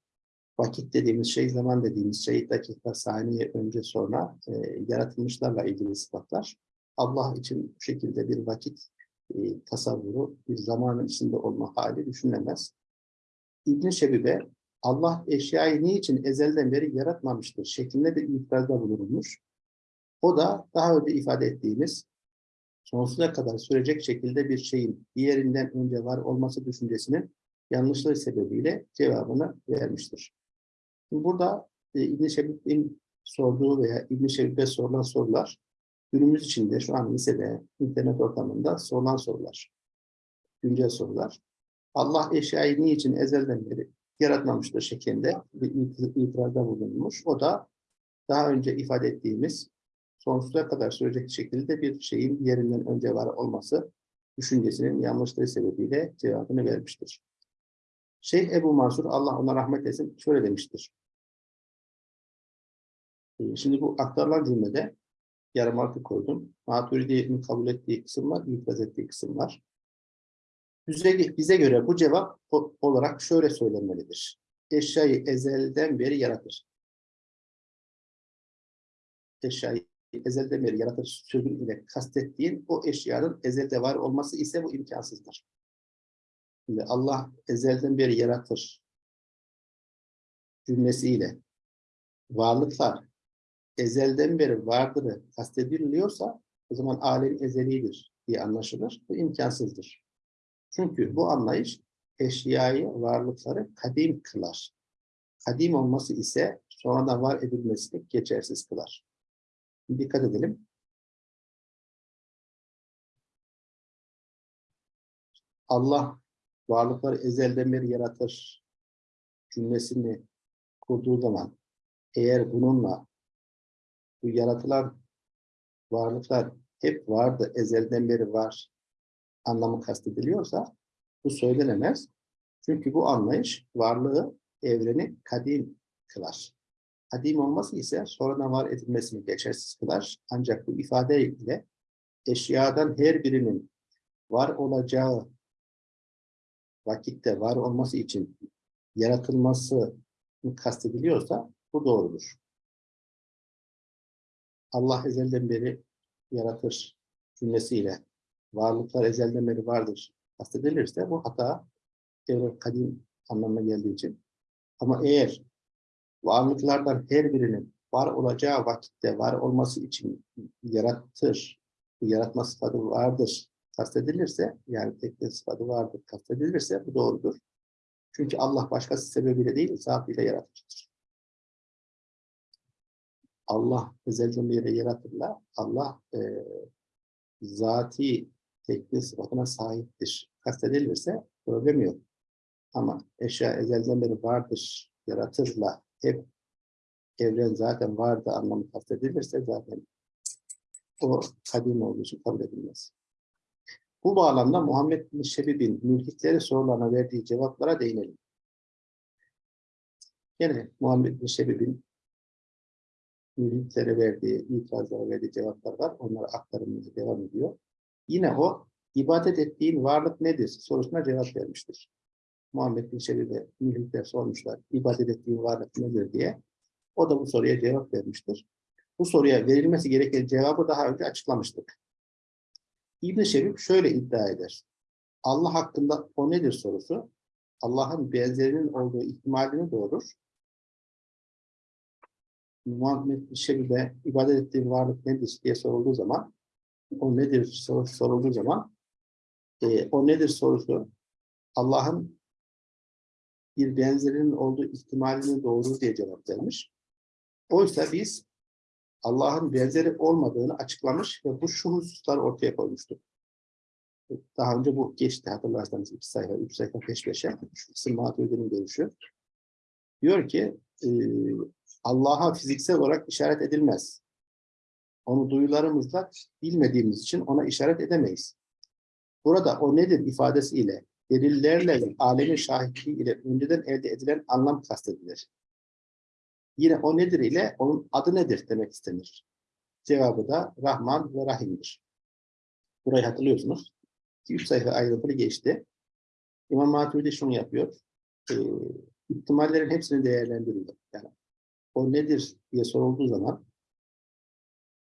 vakit dediğimiz şey, zaman dediğimiz şey dakika, saniye önce sonra e, yaratılmışlarla ilgili sıfatlar. Allah için bu şekilde bir vakit e, tasavvuru, bir zamanın içinde olma hali düşünülemez. İbn-i Şebibe, Allah eşyayı niçin ezelden beri yaratmamıştır şeklinde bir itirazda bulunmuş. O da daha önce ifade ettiğimiz sonsuza kadar sürecek şekilde bir şeyin diğerinden önce var olması düşüncesinin yanlışlığı sebebiyle cevabını vermiştir. Burada e, İbn-i Şebib'in sorduğu veya İbn-i Şebib'e sorulan sorular günümüz içinde şu an lisede, internet ortamında sorulan sorular. Güncel sorular. Allah eşyayı niçin ezelden beri yaratmamıştır şeklinde bir itirazda bulunmuş. O da daha önce ifade ettiğimiz sonsuza kadar sürecek şekilde bir şeyin yerinden önce var olması düşüncesinin yanlışlığı sebebiyle cevabını vermiştir. Şeyh Ebu Mansur, Allah ona rahmet etsin, şöyle demiştir. Ee, şimdi bu aktarılan cümlede yarım artı koydum. Maturidi'nin kabul ettiği kısım var, ettiği kısım var. Bize, bize göre bu cevap olarak şöyle söylenmelidir. Eşyayı ezelden beri yaratır. Eşyayı ezelden beri yaratır sözü ile kastettiğin o eşyanın ezelde var olması ise bu imkansızdır. Şimdi Allah ezelden beri yaratır cümlesiyle varlıklar ezelden beri vardırı kastediliyorsa o zaman alem ezelidir diye anlaşılır. Bu imkansızdır. Çünkü bu anlayış eşyayı, varlıkları kadim kılar. kadim olması ise sonradan var edilmesini geçersiz kılar. Dikkat edelim. Allah varlıkları ezelden beri yaratır cümlesini kurduğu zaman eğer bununla bu yaratılan varlıklar hep vardı, ezelden beri var anlamı kastediliyorsa bu söylenemez. Çünkü bu anlayış varlığı, evreni kadim kılar. Kadim olması ise sonradan var edilmesini geçersiz kılar. Ancak bu ifade ile eşyadan her birinin var olacağı vakitte var olması için yaratılması kastediliyorsa bu doğrudur. Allah ezelden beri yaratır cümlesiyle varlıklar ezelden beri vardır kastedilirse bu hata evren kadim anlamına geldiği için. Ama eğer varlıklardan her birinin var olacağı vakitte var olması için yaratır, yaratma sıfatı vardır kastedilirse, yani tekne sıfatı vardır kastedilirse bu doğrudur. Çünkü Allah başkası sebebiyle değil, zatıyla yaratıcıdır. Allah ezelden beri yaratırla, Allah e, zati tekne sıfatına sahiptir. Kastedilirse problem yok. Ama eşya ezelden beri vardır, yaratırla hep evren zaten vardı anlamı kastedilirse zaten o kadim olduğu için kabul edilmez. Bu bağlamda Muhammed bin Şebib'in mülkitleri sorularına verdiği cevaplara değinelim. Yine Muhammed bin Şebib'in mülkitlere verdiği, itirazlara verdiği cevaplar var. Onları aktarımımıza devam ediyor. Yine o ibadet ettiğin varlık nedir sorusuna cevap vermiştir. Muhammed bin Şebib'e mülkitler sormuşlar. İbadet ettiğin varlık nedir diye. O da bu soruya cevap vermiştir. Bu soruya verilmesi gereken cevabı daha önce açıklamıştık. İbn-i Şebib şöyle iddia eder. Allah hakkında o nedir sorusu, Allah'ın benzerinin olduğu ihtimalini doğurur. Muhammed Şebib'e ibadet ettiğin varlık nedir diye sorulduğu zaman, o nedir sorusu sorulduğu zaman, e, o nedir sorusu Allah'ın bir benzerinin olduğu ihtimalini doğurur diye cevap vermiş. Oysa biz Allah'ın benzeri olmadığını açıklamış ve bu şu hususları ortaya koymuştuk. Daha önce bu geçti hatırlarsanız iki sayfa, üç sayfa peş peşe. Şu Maturidi'nin görüşü. Diyor ki e, Allah'a fiziksel olarak işaret edilmez. Onu duyularımızla bilmediğimiz için ona işaret edemeyiz. Burada o nedir ifadesiyle, delillerle ve alemin şahitliği ile önceden elde edilen anlam kastedilir. Yine o nedir ile onun adı nedir demek istenir. Cevabı da Rahman ve Rahim'dir. Burayı hatırlıyorsunuz. 2-3 sayfa ayrıntılı geçti. İmam Maturidi şunu yapıyor. E, ihtimallerin hepsini değerlendiriyor. O nedir diye sorulduğu zaman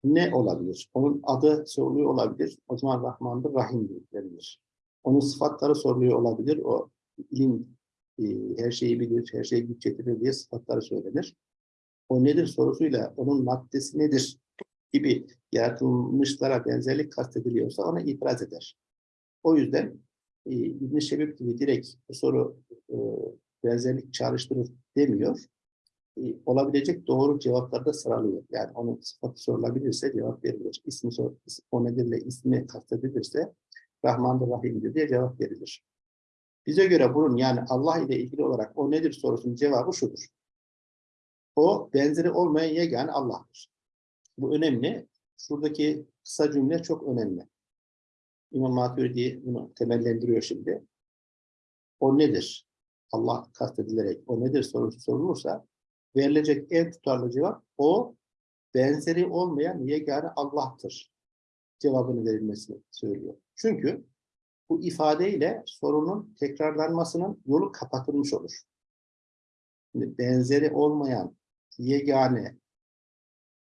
ne olabilir? Onun adı soruluyor olabilir. O zaman Rahman'dır, Rahim'dir denilir. Onun sıfatları soruluyor olabilir. O ilim e, her şeyi bilir, her şeyi güç getirir diye sıfatları söylenir. O nedir sorusuyla onun maddesi nedir gibi yaratılmışlara benzerlik kastediliyorsa ona itiraz eder. O yüzden e, İbn-i gibi direkt bu soru e, benzerlik çağrıştırır demiyor. E, olabilecek doğru cevapları da sıralıyor. Yani onun sıfatı sorulabilirse cevap verilir. İsmi sor, o nedirle ismi kastedilirse Rahmandır Rahim'dir diye cevap verilir. Bize göre bunun yani Allah ile ilgili olarak o nedir sorusunun cevabı şudur. O benzeri olmayan yegane Allah'tır. Bu önemli. Şuradaki kısa cümle çok önemli. İmam Maturidi bunu temellendiriyor şimdi. O nedir? Allah kastedilerek o nedir sorusu sorulursa verilecek en tutarlı cevap o benzeri olmayan yegane Allah'tır cevabını verilmesini söylüyor. Çünkü bu ifadeyle sorunun tekrarlanmasının yolu kapatılmış olur. Şimdi benzeri olmayan yegane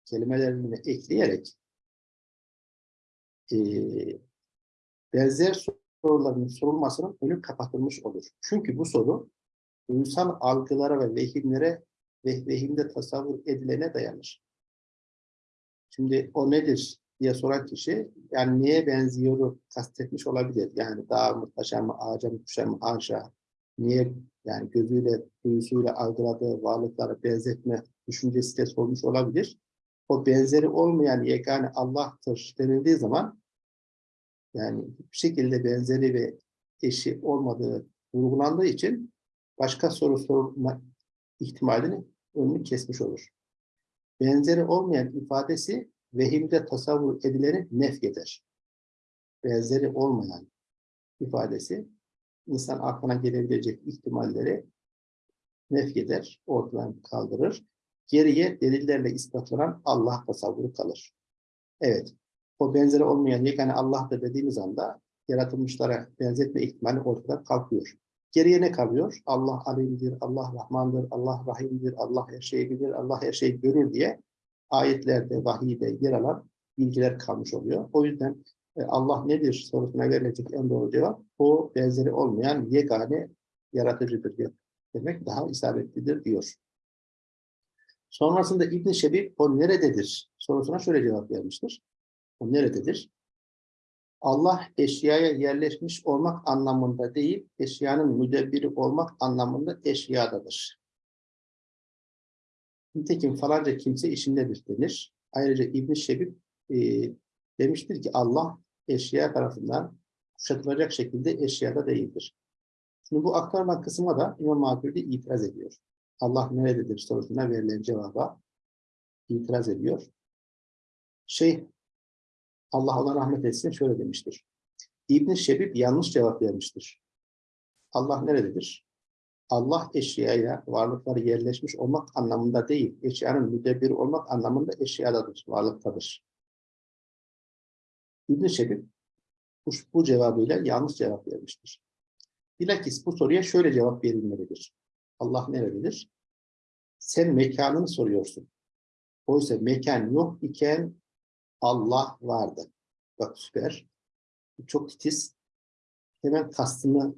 kelimelerini ekleyerek e, benzer soruların sorulmasının önü kapatılmış olur. Çünkü bu soru duysal algılara ve vehimlere ve tasavvur edilene dayanır. Şimdi o nedir diye soran kişi yani neye benziyoru kastetmiş olabilir. Yani dağ mı, taşa mı, ağaca mı, kuşa mı, ağaca niye yani gözüyle, duyusuyla algıladığı varlıklara benzetme düşüncesi de sormuş olabilir. O benzeri olmayan yegane Allah'tır denildiği zaman yani bir şekilde benzeri ve eşi olmadığı vurgulandığı için başka soru sorma ihtimalini önünü kesmiş olur. Benzeri olmayan ifadesi vehimde tasavvur edileni nef eder. Benzeri olmayan ifadesi insan aklına gelebilecek ihtimalleri nef eder, ortadan kaldırır. Geriye delillerle ispatlanan Allah tasavvuru kalır. Evet, o benzeri olmayan yegane Allah'tır dediğimiz anda yaratılmışlara benzetme ihtimali ortadan kalkıyor. Geriye ne kalıyor? Allah alimdir, Allah rahmandır, Allah rahimdir, Allah her şeyi bilir, Allah her şeyi görür diye ayetlerde, vahiyde yer alan bilgiler kalmış oluyor. O yüzden e, Allah nedir sorusuna verilecek en doğru cevap o benzeri olmayan yegane yaratıcıdır diyor. Demek daha isabetlidir diyor. Sonrasında İbn Şebib o nerededir sorusuna şöyle cevap vermiştir. O nerededir? Allah eşyaya yerleşmiş olmak anlamında değil, eşyanın müdebbiri olmak anlamında eşyadadır. Nitekim falanca kimse işindedir denir. Ayrıca İbn Şebib e, demiştir ki Allah eşya tarafından kuşatılacak şekilde eşyada değildir. Şimdi bu aktarılan kısma da İmam Maturidi itiraz ediyor. Allah nerededir sorusuna verilen cevaba itiraz ediyor. Şey, Allah ona rahmet etsin şöyle demiştir. İbn Şebib yanlış cevap vermiştir. Allah nerededir? Allah eşyaya, varlıkları yerleşmiş olmak anlamında değil, eşyanın müdebbiri olmak anlamında eşyadadır, varlıktadır. İbn Şebib bu, bu cevabıyla yanlış cevap vermiştir. Bilakis bu soruya şöyle cevap verilmelidir. Allah nerededir? Sen mekanını soruyorsun. Oysa mekan yok iken Allah vardı. Bak süper. Çok titiz. Hemen kastını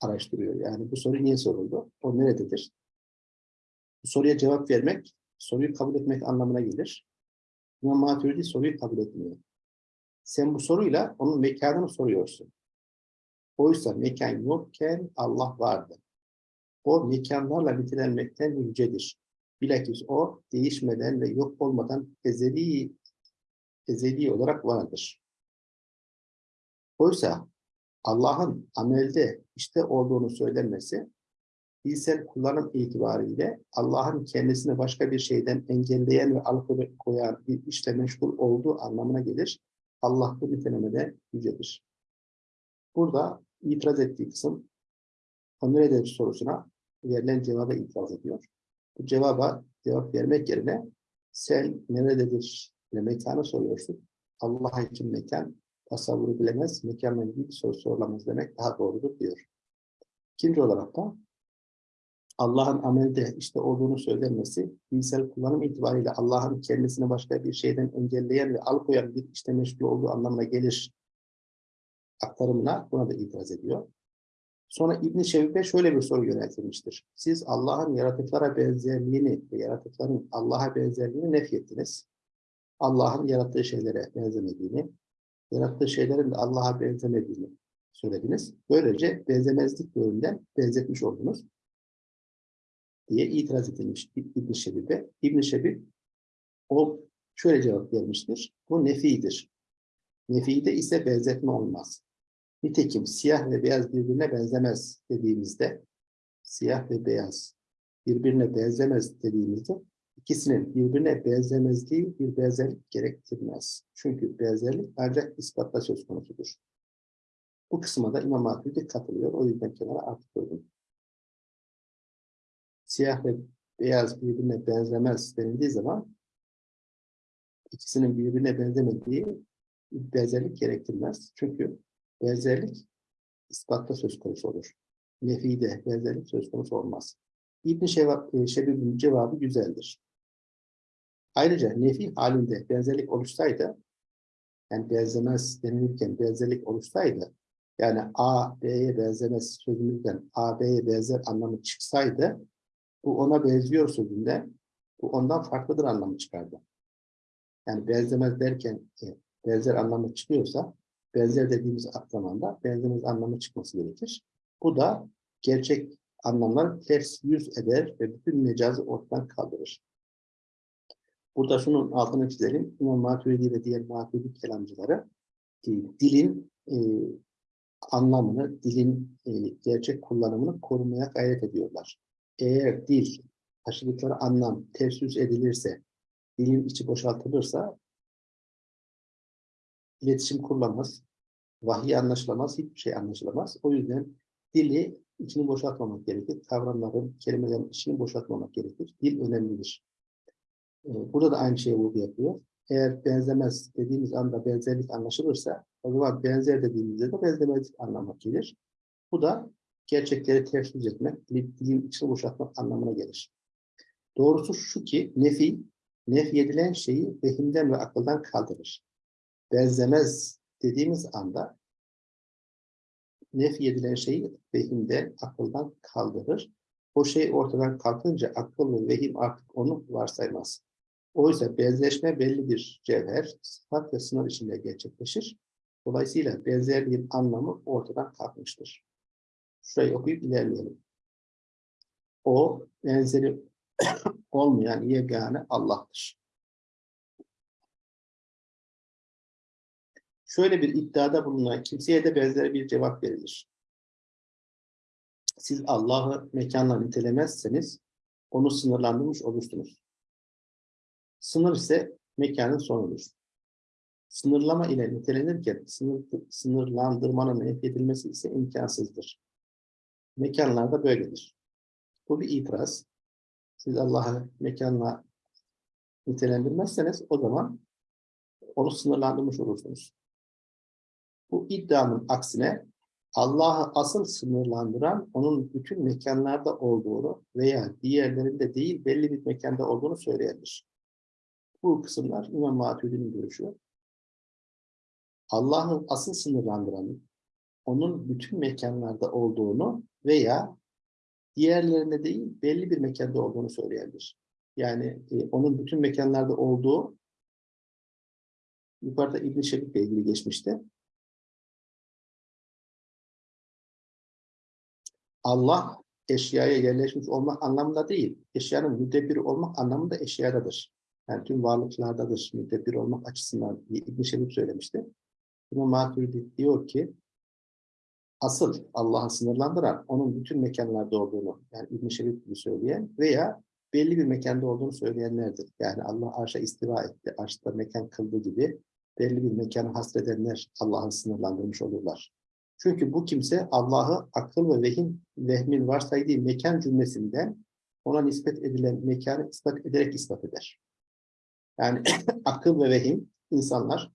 araştırıyor. Yani bu soru niye soruldu? O nerededir? Bu soruya cevap vermek, soruyu kabul etmek anlamına gelir. İmam Maturidi soruyu kabul etmiyor. Sen bu soruyla onun mekanını soruyorsun. Oysa mekan yokken Allah vardı. O mekanlarla nitelenmekten yücedir. Bilakis o değişmeden ve yok olmadan ezeli ezeli olarak vardır. Oysa Allah'ın amelde işte olduğunu söylenmesi, bilsel kullanım itibariyle Allah'ın kendisini başka bir şeyden engelleyen ve alıkoyan bir işle meşgul olduğu anlamına gelir. Allah bu nitelemede yücedir. Burada itiraz ettiği kısım, o nerededir sorusuna verilen cevaba itiraz ediyor. Bu cevaba cevap vermek yerine sen nerededir ve mekanı soruyorsun. Allah için mekan tasavvuru bilemez, mekanla ilgili bir soru sorulamaz demek daha doğrudur diyor. İkinci olarak da Allah'ın amelde işte olduğunu söylenmesi, bilsel kullanım itibariyle Allah'ın kendisini başka bir şeyden engelleyen ve alıkoyan bir işte meşgul olduğu anlamına gelir aktarımına buna da itiraz ediyor. Sonra İbn-i Şevbe şöyle bir soru yöneltilmiştir. Siz Allah'ın yaratıklara benzerliğini ve yaratıkların Allah'a benzerliğini nefyettiniz. Allah'ın yarattığı şeylere benzemediğini, yarattığı şeylerin de Allah'a benzemediğini söylediniz. Böylece benzemezlik yönünden benzetmiş oldunuz diye itiraz edilmiş İbn-i Şebib'e. İbn-i Şebib o şöyle cevap vermiştir. Bu nefidir. Nefide ise benzetme olmaz. Nitekim siyah ve beyaz birbirine benzemez dediğimizde siyah ve beyaz birbirine benzemez dediğimizde ikisinin birbirine benzemezliği bir benzerlik gerektirmez. Çünkü benzerlik ancak ispatla söz konusudur. Bu kısma da İmam Hatip'e katılıyor. O yüzden kenara artık koydum. Siyah ve beyaz birbirine benzemez denildiği zaman ikisinin birbirine benzemediği bir benzerlik gerektirmez. Çünkü benzerlik ispatta söz konusu olur. Nefide benzerlik söz konusu olmaz. İbn-i Şebib'in cevabı güzeldir. Ayrıca nefi halinde benzerlik oluşsaydı, yani benzemez denilirken benzerlik oluşsaydı, yani A, B'ye benzemez sözümüzden A, B'ye benzer anlamı çıksaydı, bu ona benziyor sözünde, bu ondan farklıdır anlamı çıkardı. Yani benzemez derken e, benzer anlamı çıkıyorsa, benzer dediğimiz zamanda benzemez anlamı çıkması gerekir. Bu da gerçek anlamlar ters yüz eder ve bütün mecazı ortadan kaldırır. Burada şunun altını çizelim. İmam Maturidi ve diğer Maturidi kelamcıları e, dilin e, anlamını, dilin e, gerçek kullanımını korumaya gayret ediyorlar. Eğer dil, taşıdıkları anlam ters edilirse, dilin içi boşaltılırsa iletişim kurulamaz, vahiy anlaşılamaz, hiçbir şey anlaşılamaz. O yüzden dili içini boşaltmamak gerekir. Kavramların, kelimelerin içini boşaltmamak gerekir. Dil önemlidir. Ee, Burada da aynı şeyi vurgu yapıyor. Eğer benzemez dediğimiz anda benzerlik anlaşılırsa o zaman benzer dediğimizde de benzemezlik anlamı gelir. Bu da gerçekleri ters yüz etmek, dil- dilin içini boşaltmak anlamına gelir. Doğrusu şu ki nefi, nef edilen şeyi vehimden ve akıldan kaldırır. Benzemez dediğimiz anda nef edilen şeyi vehimden, akıldan kaldırır. O şey ortadan kalkınca akıl ve vehim artık onu varsaymaz. Oysa benzeşme belli bir cevher, sıfat ve sınır içinde gerçekleşir. Dolayısıyla benzerliğin anlamı ortadan kalkmıştır. Şurayı okuyup ilerleyelim. O benzeri olmayan yegane Allah'tır. Şöyle bir iddiada bulunan kimseye de benzer bir cevap verilir. Siz Allah'ı mekanla nitelemezseniz onu sınırlandırmış olursunuz. Sınır ise mekanın sonudur. Sınırlama ile nitelenirken sınır, sınırlandırmanın edilmesi ise imkansızdır. Mekanlarda böyledir. Bu bir itiraz. Siz Allah'ı mekanla nitelendirmezseniz o zaman onu sınırlandırmış olursunuz. Bu iddianın aksine Allah'ı asıl sınırlandıran onun bütün mekanlarda olduğunu veya diğerlerinde değil belli bir mekanda olduğunu söyleyendir. Bu kısımlar İmam Maturidi'nin görüşü. Allah'ı asıl sınırlandıranı onun bütün mekanlarda olduğunu veya diğerlerinde değil belli bir mekanda olduğunu söyleyendir. Yani e, onun bütün mekanlarda olduğu yukarıda İbn-i Şebik'le ilgili geçmişti. Allah eşyaya yerleşmiş olmak anlamında değil, eşyanın müdebbiri olmak anlamında eşyadadır. Yani tüm varlıklardadır, müdebbir olmak açısından İbn-i Şebik söylemişti. Buna Maturidi diyor ki, asıl Allah'ı sınırlandıran onun bütün mekanlarda olduğunu, yani İbn-i Şebik gibi söyleyen veya belli bir mekanda olduğunu söyleyenlerdir. Yani Allah arşa istiva etti, arşta mekan kıldı gibi belli bir mekanı hasredenler Allah'ı sınırlandırmış olurlar. Çünkü bu kimse Allah'ı akıl ve vehim, vehmin varsaydığı mekan cümlesinden ona nispet edilen mekanı ispat ederek ispat eder. Yani akıl ve vehim insanlar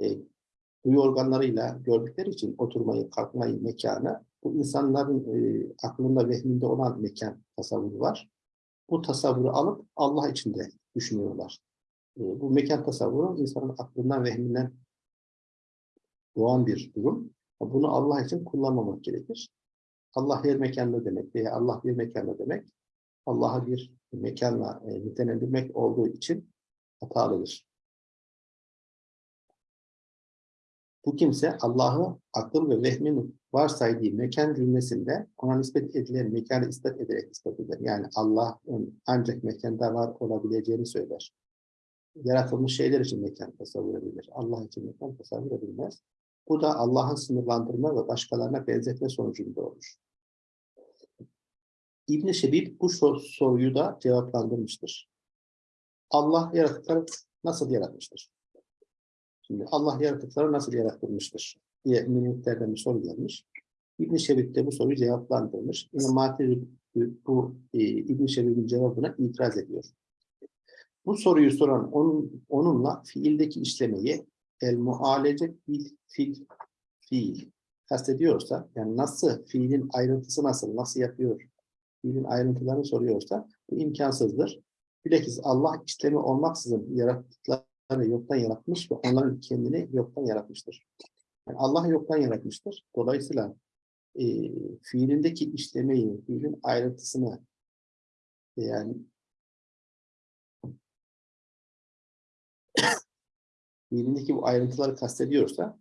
e, duyu organlarıyla gördükleri için oturmayı, kalkmayı, mekanı bu insanların e, aklında, vehminde olan mekan tasavvuru var. Bu tasavvuru alıp Allah içinde düşünüyorlar. E, bu mekan tasavvuru insanın aklından, vehminden doğan bir durum. Bunu Allah için kullanmamak gerekir. Allah her mekanda demek veya Allah bir mekanda demek, Allah'ı bir mekanla e, nitelendirmek olduğu için hatalıdır. Bu kimse Allah'ı akıl ve vehmin varsaydığı mekan cümlesinde ona nispet edilen mekanı ispat ederek ispat eder. Yani Allah'ın ancak mekanda var olabileceğini söyler. Yaratılmış şeyler için mekan tasavvur edilir. Allah için mekan tasavvur edilmez. Bu da Allah'ın sınırlandırma ve başkalarına benzetme sonucunda olur. İbn-i Şebib bu soruyu da cevaplandırmıştır. Allah yaratıkları nasıl yaratmıştır? Şimdi Allah yaratıkları nasıl yaratılmıştır diye müminliklerden bir soru gelmiş. İbn-i Şebib de bu soruyu cevaplandırmış. İmam Matir bu e, İbn-i Şebib'in cevabına itiraz ediyor. Bu soruyu soran onun, onunla fiildeki işlemeyi el mualece bil fil fiil kastediyorsa yani nasıl fiilin ayrıntısı nasıl nasıl yapıyor fiilin ayrıntılarını soruyorsa bu imkansızdır. Bilakis Allah işlemi olmaksızın yarattıklarını yoktan yaratmış ve onların kendini yoktan yaratmıştır. Yani Allah yoktan yaratmıştır. Dolayısıyla e, fiilindeki işlemeyi, fiilin ayrıntısını yani fiilindeki bu ayrıntıları kastediyorsa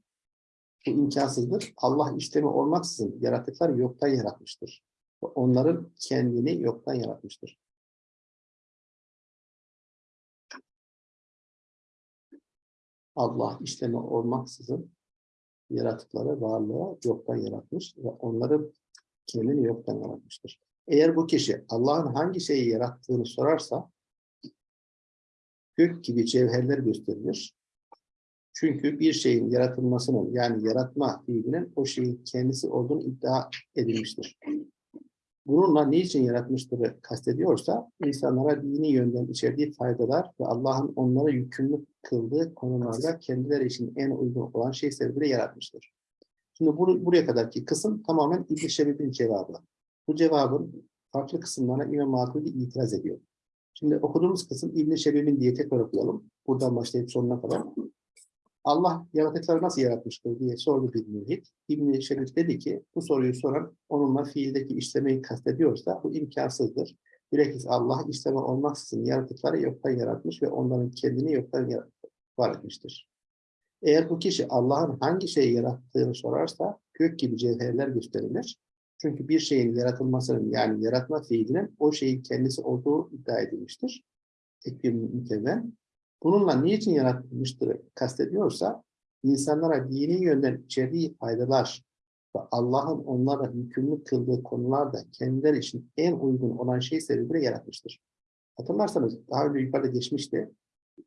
Bu imkansızdır. Allah işlemi olmaksızın yaratıkları yoktan yaratmıştır. Onların kendini yoktan yaratmıştır. Allah işlemi olmaksızın yaratıkları varlığa yoktan yaratmış ve onları kendini yoktan yaratmıştır. Eğer bu kişi Allah'ın hangi şeyi yarattığını sorarsa gök gibi cevherler gösterilir. Çünkü bir şeyin yaratılmasının yani yaratma fiilinin o şeyin kendisi olduğunu iddia edilmiştir. Bununla niçin yaratmıştırı kastediyorsa insanlara dini yönden içerdiği faydalar ve Allah'ın onlara yükümlü kıldığı konularda kendileri için en uygun olan şey sebebiyle yaratmıştır. Şimdi bur buraya kadarki kısım tamamen İbn-i Şebib'in cevabı. Bu cevabın farklı kısımlarına İmam Maturidi itiraz ediyor. Şimdi okuduğumuz kısım İbn-i Şebib'in diye tekrar okuyalım. Buradan başlayıp sonuna kadar. Allah yaratıkları nasıl yaratmıştır diye sordu bir mülhit. İbn-i Şebib dedi ki bu soruyu soran onunla fiildeki işlemeyi kastediyorsa bu imkansızdır. Bilakis Allah işleme olmaksızın yaratıkları yoktan yaratmış ve onların kendini yoktan var etmiştir. Eğer bu kişi Allah'ın hangi şeyi yarattığını sorarsa gök gibi cevherler gösterilir. Çünkü bir şeyin yaratılmasının yani yaratma fiilinin o şeyin kendisi olduğu iddia edilmiştir. Tekbir mükemmel. Bununla niçin yaratılmıştır kastediyorsa insanlara dini yönden içerdiği faydalar ve Allah'ın onlara yükümlü kıldığı konularda kendileri için en uygun olan şey sebebiyle yaratmıştır. Hatırlarsanız daha önce yukarıda geçmişti.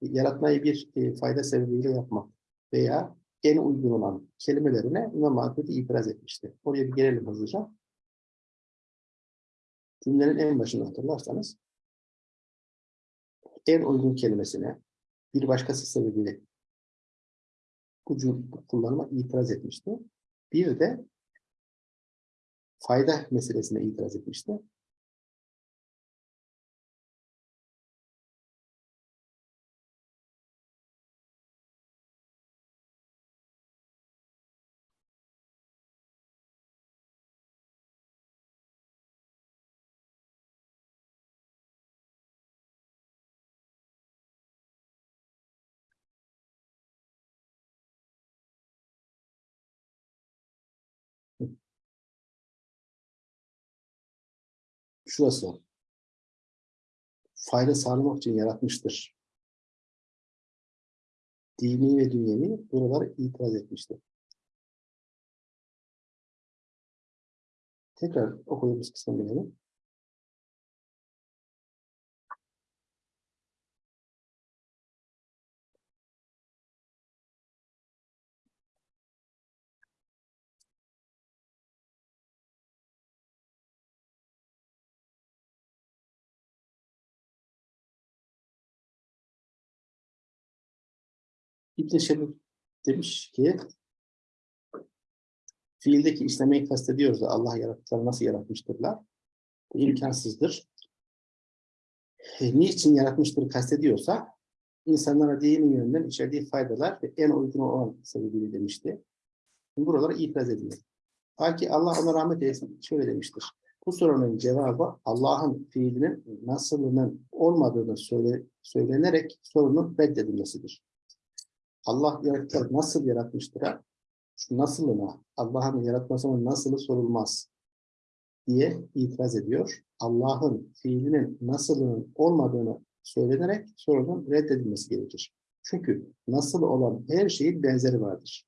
Yaratmayı bir e, fayda sebebiyle yapmak veya en uygun olan kelimelerine İmam Maturidi itiraz etmişti. Oraya bir gelelim hızlıca. Cümlenin en başını hatırlarsanız en uygun kelimesine bir başkası sebebiyle bu kullanıma itiraz etmişti. Bir de fayda meselesine itiraz etmişti. Şurası. Fayda sağlamak için yaratmıştır. Dini ve dünyevi buralara itiraz etmişti. Tekrar okuduğumuz kısma gelelim. İbn Şebib demiş ki fiildeki işlemeyi kastediyoruz da Allah yarattıkları nasıl yaratmıştırlar? İmkansızdır. E, niçin yaratmıştır kastediyorsa insanlara dini yönden içerdiği faydalar ve en uygun olan sebebiyle demişti. Buralara itiraz ediyor. Belki Allah ona rahmet eylesin şöyle demiştir. Bu sorunun cevabı Allah'ın fiilinin nasılının olmadığını söyle, söylenerek sorunun reddedilmesidir. Allah yarattıkları nasıl yaratmıştır? ha? Şu nasılına, Allah'ın yaratmasının nasılı sorulmaz diye itiraz ediyor. Allah'ın fiilinin nasılının olmadığını söylenerek sorunun reddedilmesi gerekir. Çünkü nasıl olan her şeyin benzeri vardır.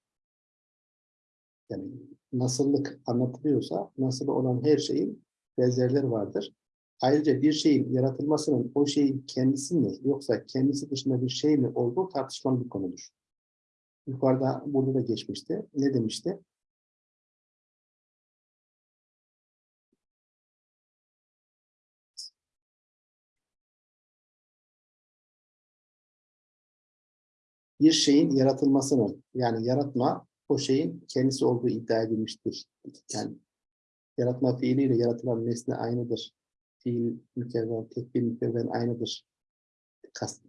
Yani nasıllık anlatılıyorsa nasıl olan her şeyin benzerleri vardır. Ayrıca bir şeyin yaratılmasının o şeyin kendisi mi yoksa kendisi dışında bir şey mi olduğu tartışmalı bir konudur. Yukarıda burada da geçmişti. Ne demişti? Bir şeyin yaratılmasının yani yaratma o şeyin kendisi olduğu iddia edilmiştir. Yani yaratma fiiliyle yaratılan nesne aynıdır. Fiil mükevven, tekbir mükevven aynıdır. Kast,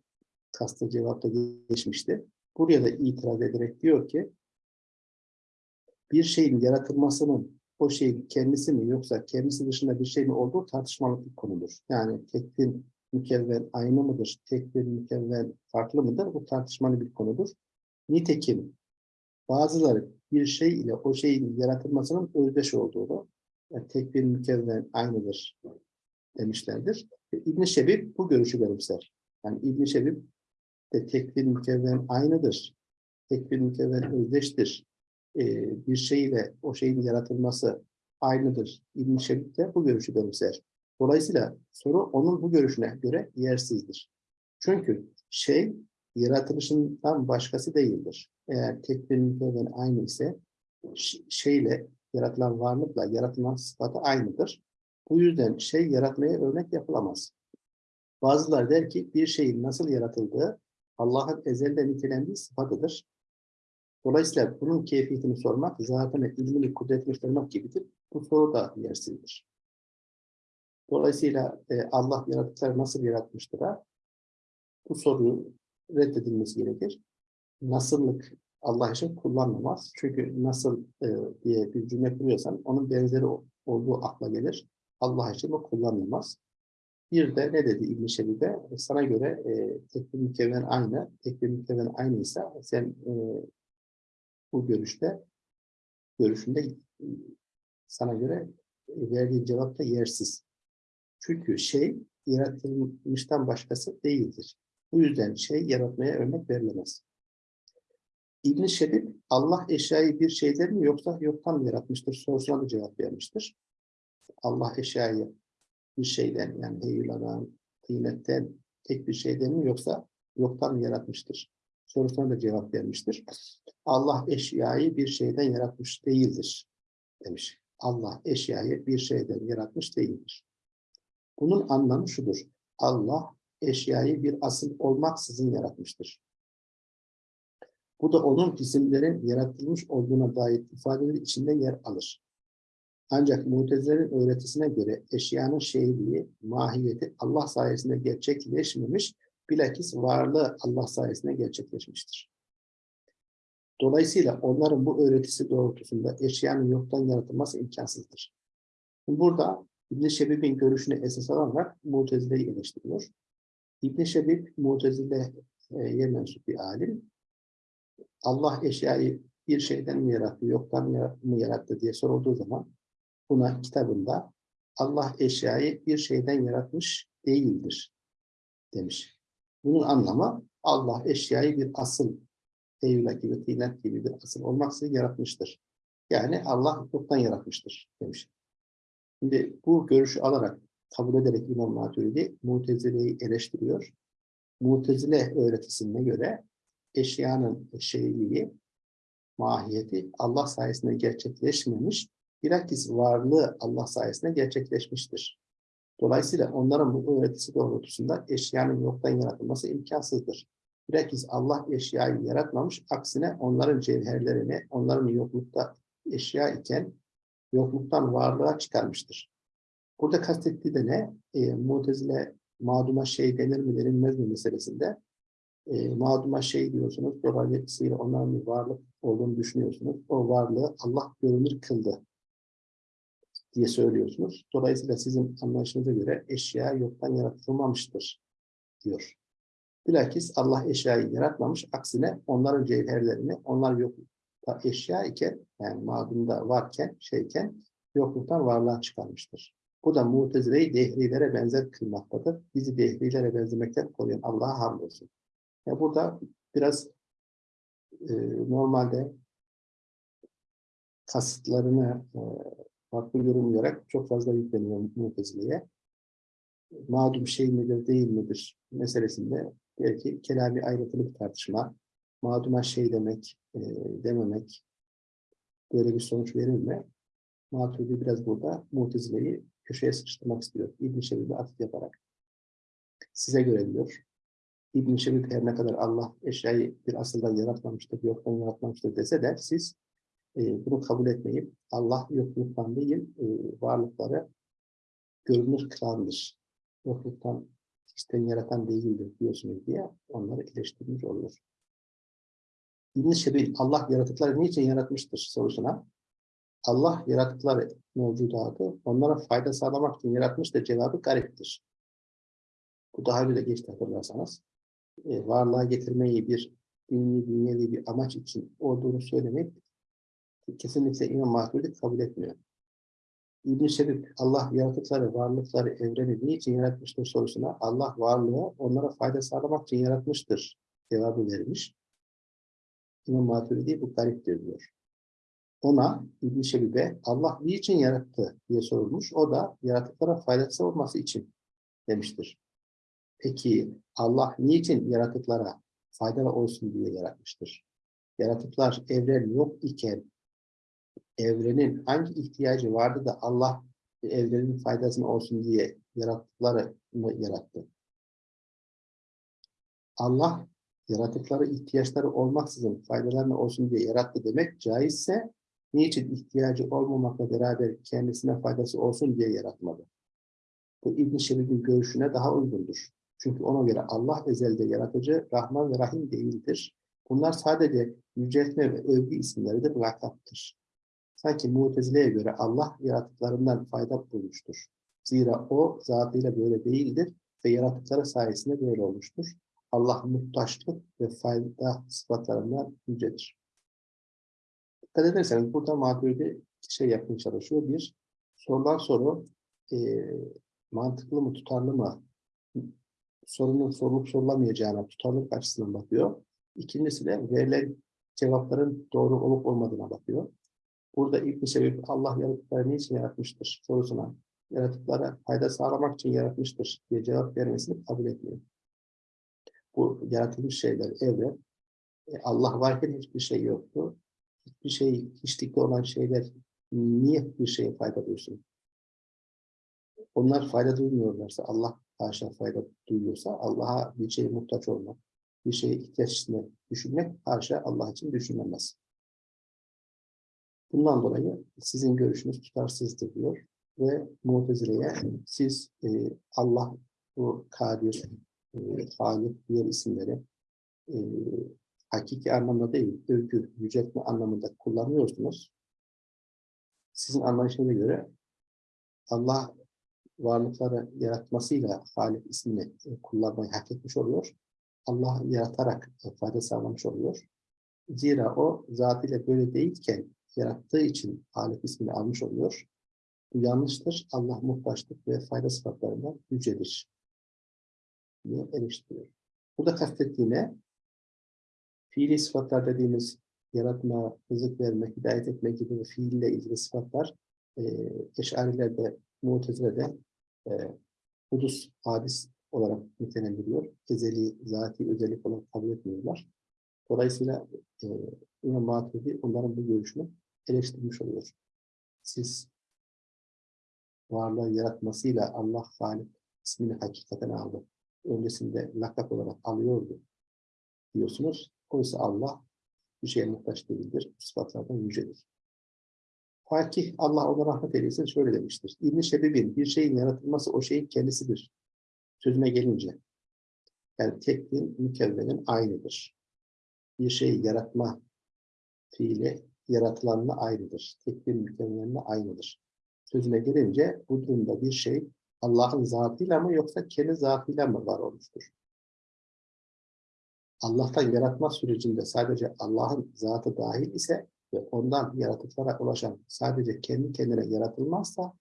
kastı cevapta geçmişti. Buraya da itiraz ederek diyor ki bir şeyin yaratılmasının o şeyin kendisi mi yoksa kendisi dışında bir şey mi olduğu tartışmalı bir konudur. Yani tekbir mükevven aynı mıdır, tekbir mükevven farklı mıdır? Bu tartışmalı bir konudur. Nitekim bazıları bir şey ile o şeyin yaratılmasının özdeş olduğunu, yani tek bir mükemmel aynıdır demişlerdir. E, İbn-i Şebib bu görüşü benimser. Yani İbn-i Şebib de tek bir mükemmel aynıdır. Tek bir mükemmel özdeştir. E, bir şey ile o şeyin yaratılması aynıdır. İbn-i Şebib de bu görüşü benimser. Dolayısıyla soru onun bu görüşüne göre yersizdir. Çünkü şey yaratılışından başkası değildir. Eğer tek bir mükemmel aynı ise şeyle yaratılan varlıkla yaratılan sıfatı aynıdır. Bu yüzden şey yaratmaya örnek yapılamaz. Bazılar der ki bir şeyin nasıl yaratıldığı Allah'ın ezelde nitelendiği sıfatıdır. Dolayısıyla bunun keyfiyetini sormak, zatına ilmini, kudretini sormak gibidir. Bu soru da yersizdir. Dolayısıyla e, Allah yaratıkları nasıl yaratmıştır? Bu soruyu reddedilmesi gerekir. Nasıllık Allah için kullanılmaz. Çünkü nasıl e, diye bir cümle kuruyorsan onun benzeri olduğu akla gelir. Allah için o kullanılmaz. Bir de ne dedi İbn-i Şebibe? Sana göre e, tek bir mükemmel aynı, tek bir mükemmel aynıysa sen e, bu görüşte görüşünde e, sana göre e, verdiğin cevap da yersiz. Çünkü şey yaratılmıştan başkası değildir. Bu yüzden şey yaratmaya örnek verilemez. İbn-i Şebib, Allah eşyayı bir şeyden mi yoksa yoktan mı yaratmıştır sorusuna da cevap vermiştir. Allah eşyayı bir şeyden yani heyuladan, kıymetten tek bir şeyden mi yoksa yoktan mı yaratmıştır? Sorusuna da cevap vermiştir. Allah eşyayı bir şeyden yaratmış değildir demiş. Allah eşyayı bir şeyden yaratmış değildir. Bunun anlamı şudur. Allah eşyayı bir asıl olmaksızın yaratmıştır. Bu da onun cisimlerin yaratılmış olduğuna dair ifadeleri içinde yer alır. Ancak Mutezilerin öğretisine göre eşyanın şeyliği, mahiyeti Allah sayesinde gerçekleşmemiş, bilakis varlığı Allah sayesinde gerçekleşmiştir. Dolayısıyla onların bu öğretisi doğrultusunda eşyanın yoktan yaratılması imkansızdır. Burada İbn-i Şebib'in görüşünü esas alarak Mutezile'yi eleştiriyor. İbn-i Şebib, Mutezile'ye mensup bir alim. Allah eşyayı bir şeyden mi yarattı, yoktan mı yarattı diye sorulduğu zaman buna kitabında Allah eşyayı bir şeyden yaratmış değildir demiş. Bunun anlamı Allah eşyayı bir asıl, Eylül gibi, tıynet gibi bir asıl olmaksızın yaratmıştır. Yani Allah yoktan yaratmıştır demiş. Şimdi bu görüşü alarak kabul ederek İmam Maturidi Mutezile'yi eleştiriyor. Mutezile öğretisine göre eşyanın şeyliği, mahiyeti Allah sayesinde gerçekleşmemiş, bilakis varlığı Allah sayesinde gerçekleşmiştir. Dolayısıyla onların bu öğretisi doğrultusunda eşyanın yoktan yaratılması imkansızdır. Bilakis Allah eşyayı yaratmamış, aksine onların cevherlerini, onların yoklukta eşya iken yokluktan varlığa çıkarmıştır. Burada kastettiği de ne? E, Mutezile mağduma şey denir mi denilmez mi meselesinde e, mağduma şey diyorsunuz, dolayısıyla onların bir varlık olduğunu düşünüyorsunuz. O varlığı Allah görünür kıldı diye söylüyorsunuz. Dolayısıyla sizin anlayışınıza göre eşya yoktan yaratılmamıştır diyor. Bilakis Allah eşyayı yaratmamış, aksine onların cevherlerini, onlar yoklukta eşya iken, yani mağdumda varken, şeyken, yokluktan varlığa çıkarmıştır. Bu da mutezileyi dehrilere benzer kılmaktadır. Bizi dehrilere benzemekten koruyan Allah'a hamdolsun. Ya burada biraz e, normalde kasıtlarını e, farklı yorumlayarak çok fazla yükleniyor Mutezile'ye. Mağdum şey midir, değil midir meselesinde belki kelami ayrıntılı bir tartışma, mağduma şey demek, e, dememek, böyle bir sonuç verir mi? Biraz burada Mutezile'yi köşeye sıkıştırmak istiyor. İbn-i Şebib'e atıf yaparak. Size göre diyor. İbn-i Şebib her ne kadar Allah eşyayı bir asıldan yaratmamıştır, yoktan yaratmamıştır dese de siz e, bunu kabul etmeyip Allah yokluktan değil, e, varlıkları görünür kılandır. Yokluktan hiçten yaratan değildir diyorsunuz diye onları eleştirmiş oluyor. İbn-i Şebib Allah yaratıkları niçin yaratmıştır sorusuna Allah yaratıkları mevcudatı onlara fayda sağlamak için yaratmış da cevabı gariptir. Bu daha önce de geçti hatırlarsanız. E, varlığa getirmeyi bir dini, dünyevi bir amaç için olduğunu söylemek kesinlikle İmam Maturidi kabul etmiyor. İbn-i Şebib, Allah yaratıkları, varlıkları, evreni niçin yaratmıştır sorusuna Allah varlığı onlara fayda sağlamak için yaratmıştır cevabı vermiş. İmam Maturidi bu gariptir diyor. Ona İbn-i Şebib'e Allah niçin yarattı diye sorulmuş. O da yaratıklara faydası olması için demiştir. Peki Allah niçin yaratıklara faydalı olsun diye yaratmıştır? Yaratıklar evren yok iken evrenin hangi ihtiyacı vardı da Allah evrenin faydasına olsun diye yarattıkları mı yarattı? Allah yaratıkları ihtiyaçları olmaksızın faydalarına olsun diye yarattı demek caizse niçin ihtiyacı olmamakla beraber kendisine faydası olsun diye yaratmadı? Bu İbn-i Şebib'in görüşüne daha uygundur. Çünkü ona göre Allah ezelde yaratıcı, Rahman ve Rahim değildir. Bunlar sadece yüceltme ve övgü isimleridir, lakaptır. Sanki Mutezile'ye göre Allah yaratıklarından fayda bulmuştur. Zira o zatıyla böyle değildir ve yaratıkları sayesinde böyle olmuştur. Allah muhtaçlık ve fayda sıfatlarından yücedir. Dikkat ederseniz burada Maturidi şey yapmaya çalışıyor. Bir, sorulan soru e, mantıklı mı, tutarlı mı? Sorunun sorulup sorulamayacağına, tutarlılık açısından bakıyor. İkincisi de verilen cevapların doğru olup olmadığına bakıyor. Burada ilk sebep Allah yaratıkları niçin yaratmıştır sorusuna yaratıklara fayda sağlamak için yaratmıştır diye cevap vermesini kabul etmiyor. Bu yaratılmış şeyler evren. E, Allah varken hiçbir şey yoktu. Hiçbir şey, hiçlikte olan şeyler niye bir şeye fayda duysun? Onlar fayda duymuyorlarsa, Allah haşa fayda duyuyorsa, Allah'a bir şeye muhtaç olmak, bir şeye ihtiyaç düşünmek haşa Allah için düşünülmez. Bundan dolayı sizin görüşünüz tutarsızdır diyor ve Mutezile'ye siz e, Allah, bu Kadir, e, diğer isimleri e, hakiki anlamda değil, övgü, yüceltme anlamında kullanıyorsunuz. Sizin anlayışınıza göre Allah varlıkları yaratmasıyla Halik ismini e, kullanmayı hak etmiş oluyor. Allah yaratarak e, fayda sağlamış oluyor. Zira o zatıyla böyle değilken yarattığı için Halik ismini almış oluyor. Bu yanlıştır. Allah muhtaçlık ve fayda sıfatlarından yücedir diye eleştiriyor. Burada kastettiğine fiili sıfatlar dediğimiz yaratma, rızık verme, hidayet etme gibi fiille ilgili sıfatlar e, Eşarilerde, Mutezile'de e, hudus, hadis olarak nitelendiriyor. Ezeli, zati özellik olarak kabul etmiyorlar. Dolayısıyla e, İmam Maturidi onların bu görüşünü eleştirmiş oluyor. Siz varlığı yaratmasıyla Allah Halik ismini hakikaten aldı. Öncesinde lakap olarak alıyordu diyorsunuz. Oysa Allah bir şeye muhtaç değildir. Sıfatlardan yücedir. Fakih Allah ona rahmet eylesin şöyle demiştir. İbn-i Şebib'in bir şeyin yaratılması o şeyin kendisidir. Sözüne gelince. Yani tekliğin mükevvenin aynıdır. Bir şeyi yaratma fiili yaratılanla aynıdır. Tekvin mükemmeline aynıdır. Sözüne gelince bu durumda bir şey Allah'ın zatıyla mı yoksa kendi zatıyla mı var olmuştur? Allah'tan yaratma sürecinde sadece Allah'ın zatı dahil ise ve ondan yaratıklara ulaşan sadece kendi kendine yaratılmazsa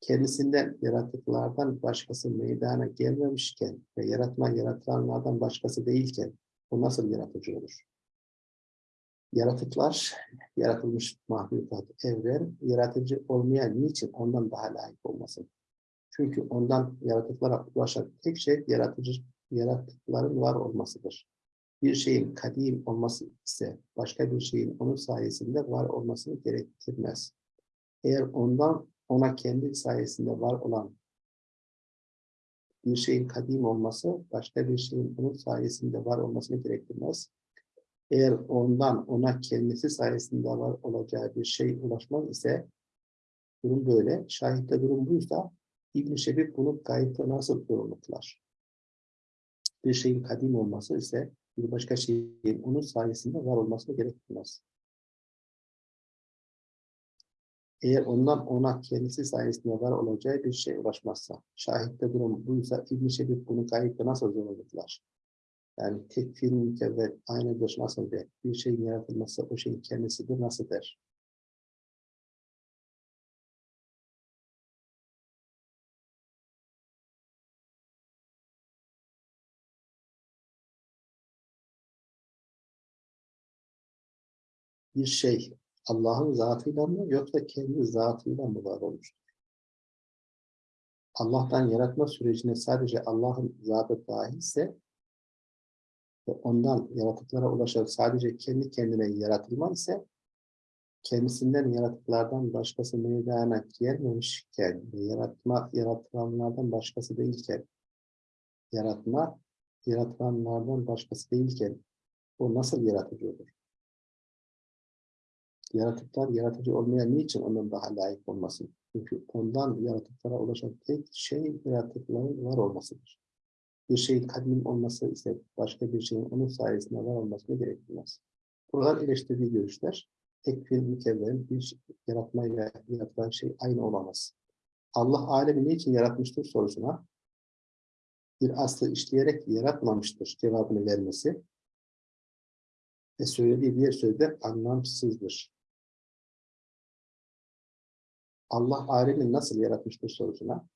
kendisinden yaratıklardan başkası meydana gelmemişken ve yaratma yaratılanlardan başkası değilken o nasıl yaratıcı olur? Yaratıklar, yaratılmış mahlukat, evren, yaratıcı olmayan niçin ondan daha layık olmasın? Çünkü ondan yaratıklara ulaşan tek şey yaratıcı, yaratıkların var olmasıdır. Bir şeyin kadim olması ise başka bir şeyin onun sayesinde var olmasını gerektirmez. Eğer ondan ona kendi sayesinde var olan bir şeyin kadim olması başka bir şeyin onun sayesinde var olmasını gerektirmez. Eğer ondan ona kendisi sayesinde var olacağı bir şey ulaşmaz ise durum böyle. Şahitte durum buysa İbn-i Şebib bunu gayipte nasıl yorumluklar? Bir şeyin kadim olması ise bir başka şeyin onun sayesinde var olmasını gerektirmez. Eğer ondan ona kendisi sayesinde var olacağı bir şey ulaşmazsa, şahitte durum buysa İbn-i Şebib bunu gayipte nasıl yorumluklar? Yani tekfir mükevvet aynı göz nasıl der? Bir şeyin yaratılması o şeyin kendisidir nasıl der? Bir şey Allah'ın zatıyla mı yoksa kendi zatıyla mı var olmuştur? Allah'tan yaratma sürecine sadece Allah'ın zatı dahilse ve ondan yaratıklara ulaşan sadece kendi kendine yaratılma ise kendisinden yaratıklardan başkası meydana gelmemişken yaratma yaratılanlardan başkası değilken yaratma yaratılanlardan başkası değilken o nasıl yaratıcı? Yaratıklar yaratıcı olmaya niçin onun daha layık olmasın? Çünkü ondan yaratıklara ulaşan tek şey yaratıkların var olmasıdır. Bir şeyin kadim olması ise başka bir şeyin onun sayesinde var olmasına gerektirmez. Buralar eleştirdiği görüşler tekfir mükevven bir yaratmayla yaratılan şey aynı olamaz. Allah alemi niçin yaratmıştır sorusuna bir aslı işleyerek yaratmamıştır cevabını vermesi ve söylediği diğer sözler anlamsızdır. Allah alemi nasıl yaratmıştır sorusuna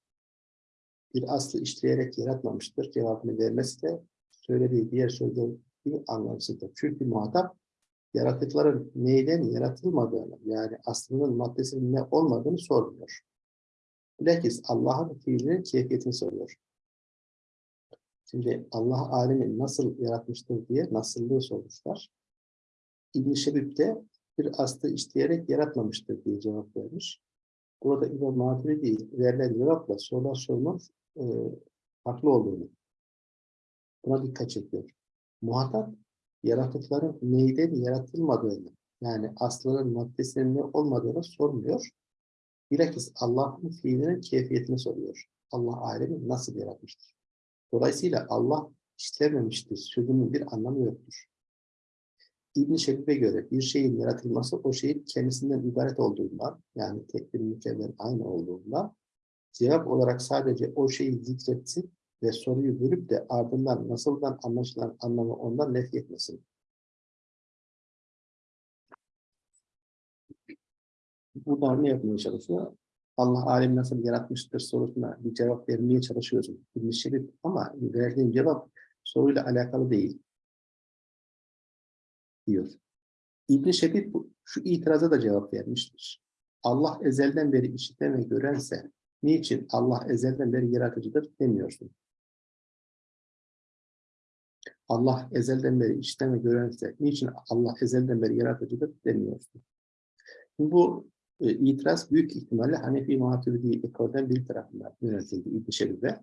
bir aslı işleyerek yaratmamıştır cevabını vermesi de söylediği diğer sözler bir anlamsızdır. Çünkü muhatap yaratıkların neyden yaratılmadığını yani aslının maddesinin ne olmadığını sormuyor. Bilakis Allah'ın fiilinin keyfiyetini soruyor. Şimdi Allah alemi nasıl yaratmıştır diye nasıllığı sormuşlar. İbn-i Şebib de bir aslı işleyerek yaratmamıştır diye cevap vermiş. Burada İmam Maturidi verilen cevapla sorular sormak e, haklı olduğunu buna dikkat çekiyor. Muhatap yaratıkların neyden yaratılmadığını yani aslının maddesinin ne olmadığını sormuyor. Bilakis Allah'ın fiilinin keyfiyetini soruyor. Allah alemi nasıl yaratmıştır? Dolayısıyla Allah işlememiştir sözünün bir anlamı yoktur. İbn-i Şebib'e göre bir şeyin yaratılması o şeyin kendisinden ibaret olduğundan yani tek bir mükemmel aynı olduğundan cevap olarak sadece o şeyi zikretsin ve soruyu bölüp de ardından nasıldan anlaşılan anlamı ondan nef etmesin. Burada ne yapmaya çalışıyor? Allah alemi nasıl yaratmıştır sorusuna bir cevap vermeye çalışıyorsun. Bir şey ama verdiğin cevap soruyla alakalı değil. Diyor. İbn-i Şebib şu itiraza da cevap vermiştir. Allah ezelden beri işiten ve görense niçin Allah ezelden beri yaratıcıdır demiyorsun. Allah ezelden beri işten ve görense niçin Allah ezelden beri yaratıcıdır demiyorsun. Bu e, itiraz büyük ihtimalle Hanefi Maturidi ekolden bir tarafından yönetildi İbn-i Şebib'e.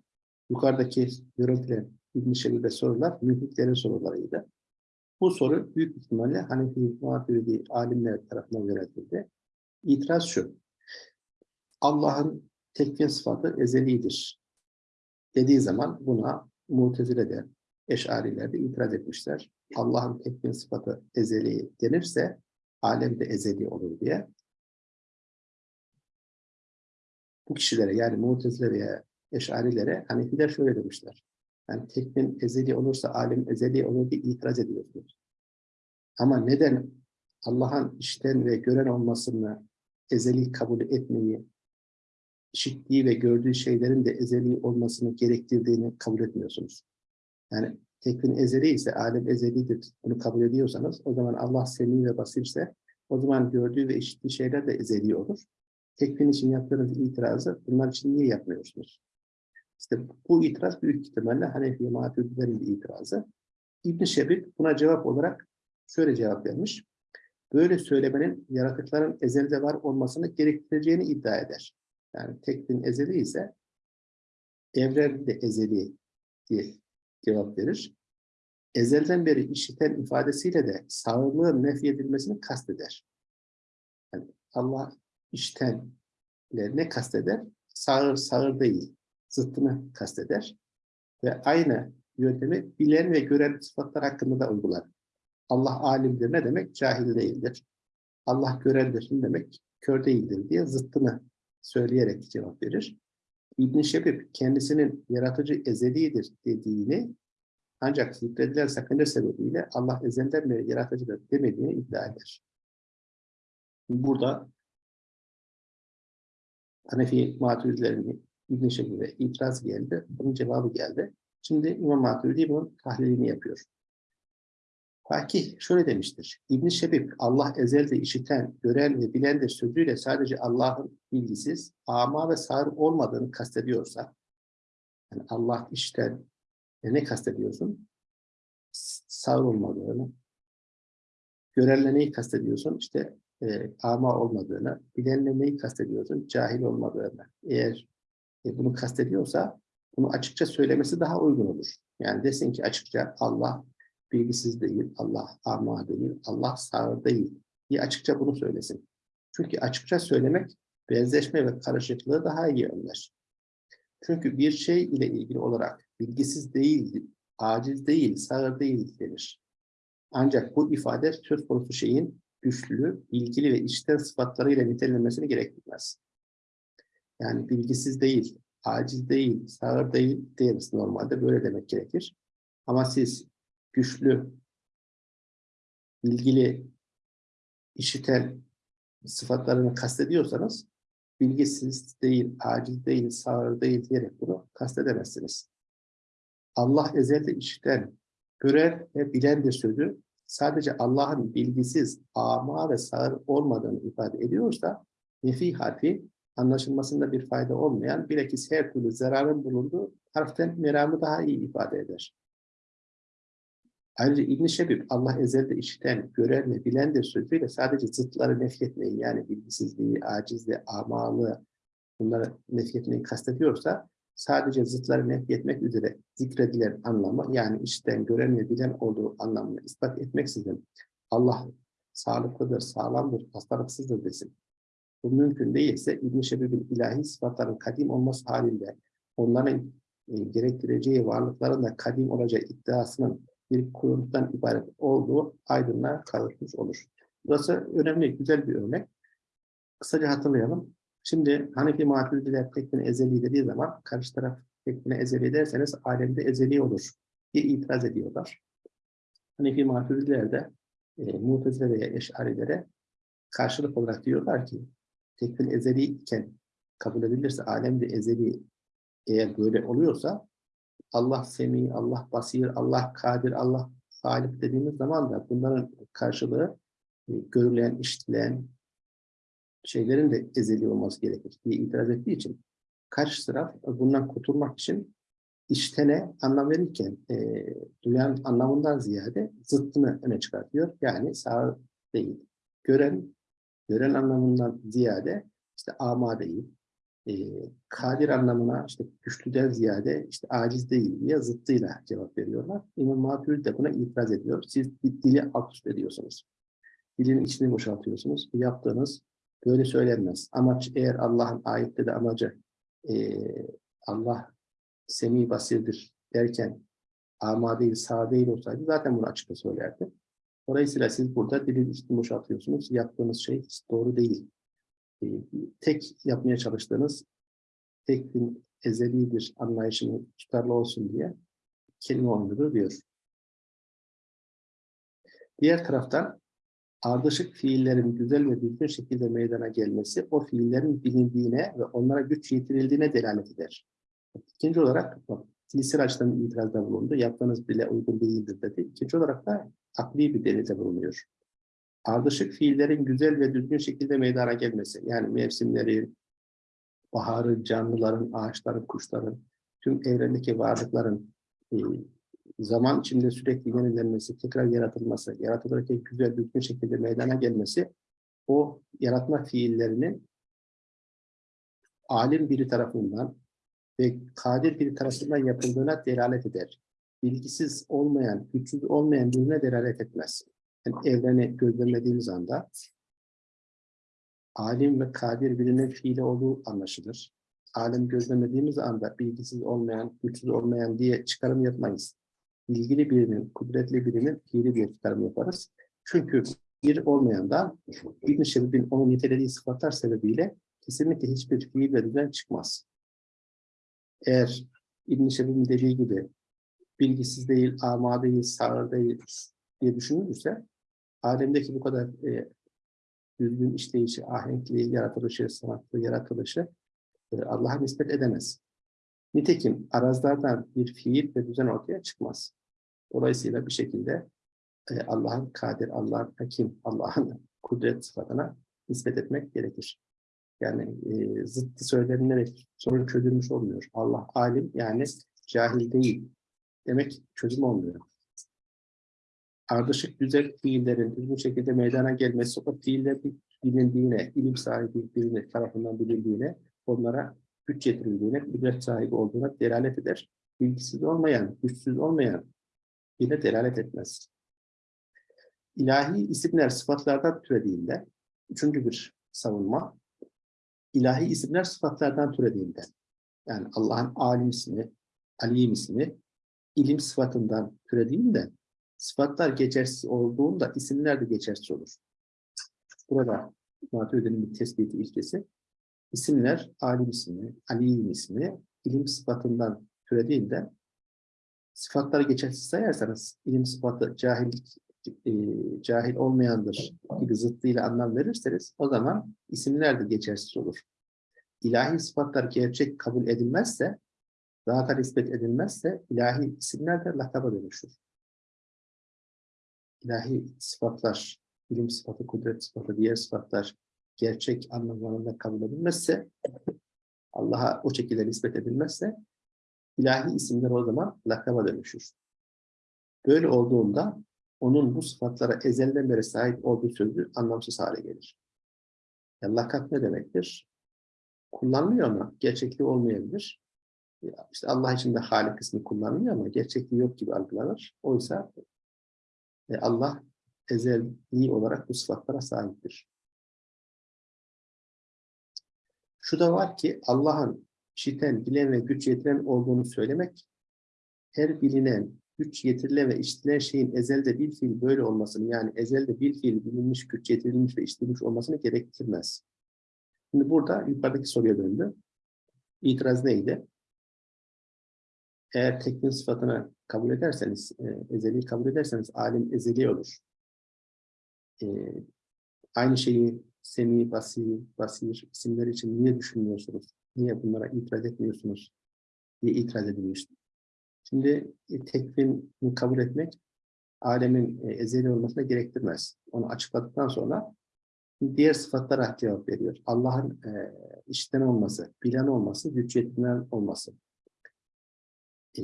Yukarıdaki görüntülen İbn-i Şebib'e sorular mülhitlerin sorularıydı. Bu soru büyük ihtimalle Hanefi Maturidi alimler tarafından yönetildi. İtiraz şu. Allah'ın tekvin sıfatı ezelidir dediği zaman buna Mutezile'de, Eş'arilerde itiraz etmişler. Allah'ın tekvin sıfatı ezeli denirse alem de ezeli olur diye. Bu kişilere yani Mu'tezile veya Eş'arilere Hanefiler şöyle demişler. Yani tekvin ezeli olursa alem ezeli olur diye itiraz ediyorsunuz. Ama neden Allah'ın işten ve gören olmasını ezeli kabul etmeyi, işittiği ve gördüğü şeylerin de ezeli olmasını gerektirdiğini kabul etmiyorsunuz? Yani tekvin ezeli ise, alem ezelidir, bunu kabul ediyorsanız, o zaman Allah semi ve basirse, o zaman gördüğü ve işittiği şeyler de ezeli olur. Tekvin için yaptığınız itirazı bunlar için niye yapmıyorsunuz? İşte bu itiraz büyük ihtimalle Hanefi Maturidilerin bir itirazı. ibn Şebib buna cevap olarak şöyle cevap vermiş. Böyle söylemenin yaratıkların ezelde var olmasını gerektireceğini iddia eder. Yani tekvin ezeli ise evren de ezeli diye cevap verir. Ezelden beri işiten ifadesiyle de sağlığın nefyedilmesini kasteder. Yani Allah işten ne kasteder? Sağır, sağır değil, zıttını kasteder. Ve aynı yöntemi bilen ve gören sıfatlar hakkında da uygular. Allah alimdir ne demek? Cahil değildir. Allah görendir ne demek? Kör değildir diye zıttını söyleyerek cevap verir. İbn-i Şebib kendisinin yaratıcı ezelidir dediğini ancak zikredilen sakınca sebebiyle Allah ezelden beri yaratıcıdır demediğini iddia eder. Burada Hanefi maturidilerin İbn-i Şebib'e itiraz geldi. Bunun cevabı geldi. Şimdi İmam Maturidi bunun tahlilini yapıyor. Fakih şöyle demiştir. İbn Şebib Allah ezelde işiten, gören ve bilendir sözüyle sadece Allah'ın bilgisiz, ama ve sağır olmadığını kastediyorsa, yani Allah işten e ne kastediyorsun? Sağır olmadığını. Görenle neyi kastediyorsun? İşte e, ama olmadığını. Bilenle neyi kastediyorsun? Cahil olmadığını. Eğer e, bunu kastediyorsa bunu açıkça söylemesi daha uygun olur. Yani desin ki açıkça Allah bilgisiz değil, Allah ama değil, Allah sağır değil diye açıkça bunu söylesin. Çünkü açıkça söylemek benzeşme ve karışıklığı daha iyi önler. Çünkü bir şey ile ilgili olarak bilgisiz değil, aciz değil, sağır değil denir. Ancak bu ifade söz konusu şeyin güçlü, bilgili ve içten sıfatlarıyla nitelenmesini gerektirmez. Yani bilgisiz değil, aciz değil, sağır değil deriz normalde. Böyle demek gerekir. Ama siz güçlü, bilgili, işiten sıfatlarını kastediyorsanız bilgisiz değil, aciz değil, sağır değil diyerek bunu kastedemezsiniz. Allah ezelde işiten, gören ve bilendir sözü sadece Allah'ın bilgisiz, ama ve sağır olmadığını ifade ediyorsa nefi harfi anlaşılmasında bir fayda olmayan bilakis her türlü zararın bulunduğu harften meramı daha iyi ifade eder. Ayrıca İbn-i Şebib Allah ezelde işiten, gören ve bilendir sözüyle sadece zıtları nefyetmeyi yani bilgisizliği, acizliği, amalı bunları nefyetmeyi kastediyorsa sadece zıtları nefyetmek üzere zikredilen anlamı yani işten, gören ve bilen olduğu anlamını ispat etmeksizin Allah sağlıklıdır, sağlamdır, hastalıksızdır desin. Bu mümkün değilse İbn-i Şebib'in ilahi sıfatların kadim olması halinde onların e, gerektireceği varlıkların da kadim olacağı iddiasının bir kuruntudan ibaret olduğu aydınlığa kavuşmuş olur. Burası önemli, güzel bir örnek. Kısaca hatırlayalım. Şimdi Hanefi Maturidiler tekvini ezeli dediği zaman karşı taraf tekvini ezeli derseniz alemde ezeli olur diye itiraz ediyorlar. Hanefi Maturidiler de e, Mutezile veya Eş'arilere karşılık olarak diyorlar ki tekvin ezeli iken kabul edilirse alemde ezeli eğer böyle oluyorsa Allah semi, Allah basir, Allah kadir, Allah halik dediğimiz zaman da bunların karşılığı e, görülen, işitilen şeylerin de ezeli olması gerekir diye itiraz ettiği için karşı taraf bundan kurtulmak için iştene anlam verirken e, duyan anlamından ziyade zıttını öne çıkartıyor. Yani sağ değil. Gören, gören anlamından ziyade işte ama değil, e, kadir anlamına işte güçlüden ziyade işte aciz değil diye zıttıyla cevap veriyorlar. İmam Maturidi de buna itiraz ediyor. Siz dili alt üst ediyorsunuz. Dilin içini boşaltıyorsunuz. Bu yaptığınız böyle söylenmez. Amaç eğer Allah'ın ayette de amacı e, Allah semi basirdir derken ama değil, sağ değil olsaydı zaten bunu açıkça söylerdi. Dolayısıyla siz burada dilin içini boşaltıyorsunuz. Yaptığınız şey doğru değil. E, tek yapmaya çalıştığınız tek bir ezelidir anlayışını tutarlı olsun diye kelime oynudur diyor. Diğer taraftan ardışık fiillerin güzel ve düzgün şekilde meydana gelmesi o fiillerin bilindiğine ve onlara güç yetirildiğine delalet eder. İkinci olarak bak, açıdan itirazda bulundu. Yaptığınız bile uygun değildir dedi. İkinci olarak da akli bir delilde bulunuyor ardışık fiillerin güzel ve düzgün şekilde meydana gelmesi, yani mevsimleri, baharı, canlıların, ağaçların, kuşların, tüm evrendeki varlıkların e, zaman içinde sürekli yenilenmesi, tekrar yaratılması, yaratılırken güzel, düzgün şekilde meydana gelmesi, o yaratma fiillerinin alim biri tarafından ve kadir biri tarafından yapıldığına delalet eder. Bilgisiz olmayan, güçsüz olmayan birine delalet etmez yani evreni gözlemlediğimiz anda alim ve kadir birinin fiili olduğu anlaşılır. Alim gözlemlediğimiz anda bilgisiz olmayan, güçsüz olmayan diye çıkarım yapmayız. Bilgili birinin, kudretli birinin fiili diye çıkarım yaparız. Çünkü bir olmayan da İbn-i Şebib'in onun nitelediği sıfatlar sebebiyle kesinlikle hiçbir fiil ve çıkmaz. Eğer İbn-i Şebib'in dediği gibi bilgisiz değil, ama değil, sağır değil diye düşünülürse alemdeki bu kadar e, düzgün işleyişi, ahenkli yaratılışı, sanatlı yaratılışı e, Allah'a nispet edemez. Nitekim arazlardan bir fiil ve düzen ortaya çıkmaz. Dolayısıyla bir şekilde e, Allah'ın kadir, Allah'ın hakim, Allah'ın kudret sıfatına nispet etmek gerekir. Yani e, zıttı söylenilerek sorun çözülmüş olmuyor. Allah alim yani cahil değil demek çözüm olmuyor. Ardışık güzel fiillerin düzgün şekilde meydana gelmesi o fiiller bilindiğine, ilim sahibi birinin tarafından bilindiğine, onlara güç getirildiğine, kudret sahibi olduğuna delalet eder. Bilgisiz olmayan, güçsüz olmayan yine delalet etmez. İlahi isimler sıfatlardan türediğinde, üçüncü bir savunma, ilahi isimler sıfatlardan türediğinde, yani Allah'ın alim ismi, alim ismi, ilim sıfatından türediğinde, sıfatlar geçersiz olduğunda isimler de geçersiz olur. Burada Maturidi'nin bir tespiti ilkesi, isimler alim ismi, alim ismi, ilim sıfatından türediğinde, sıfatları geçersiz sayarsanız, ilim sıfatı cahillik e, cahil olmayandır gibi zıttıyla anlam verirseniz o zaman isimler de geçersiz olur. İlahi sıfatlar gerçek kabul edilmezse, zata nispet edilmezse ilahi isimler de lakaba dönüşür. İlahi sıfatlar, ilim sıfatı, kudret sıfatı, diğer sıfatlar gerçek anlamlarında kabul edilmezse, Allah'a o şekilde nispet edilmezse, ilahi isimler o zaman lakaba dönüşür. Böyle olduğunda onun bu sıfatlara ezelden beri sahip olduğu sözü anlamsız hale gelir. Yani lakap ne demektir? Kullanılıyor ama gerçekliği olmayabilir. İşte Allah için de Halik kısmı kullanılıyor ama gerçekliği yok gibi algılanır. Oysa e, Allah ezeli olarak bu sıfatlara sahiptir. Şu da var ki Allah'ın işiten, bilen ve güç yetiren olduğunu söylemek her bilinen, güç getirilen ve işitilen şeyin ezelde bir fiil böyle olmasını yani ezelde bir fiil bilinmiş, güç getirilmiş ve işitilmiş olmasını gerektirmez. Şimdi burada yukarıdaki soruya döndü. İtiraz neydi? Eğer teknin sıfatını kabul ederseniz, e, ezeli kabul ederseniz alim ezeli olur. E, aynı şeyi semi, basir, basir isimleri için niye düşünmüyorsunuz? Niye bunlara itiraz etmiyorsunuz? diye itiraz edilmişti. Şimdi e, tekvini kabul etmek alemin e, ezeli olmasına gerektirmez. Onu açıkladıktan sonra diğer sıfatlara cevap veriyor. Allah'ın e, işten olması, bilen olması, güç olması. E,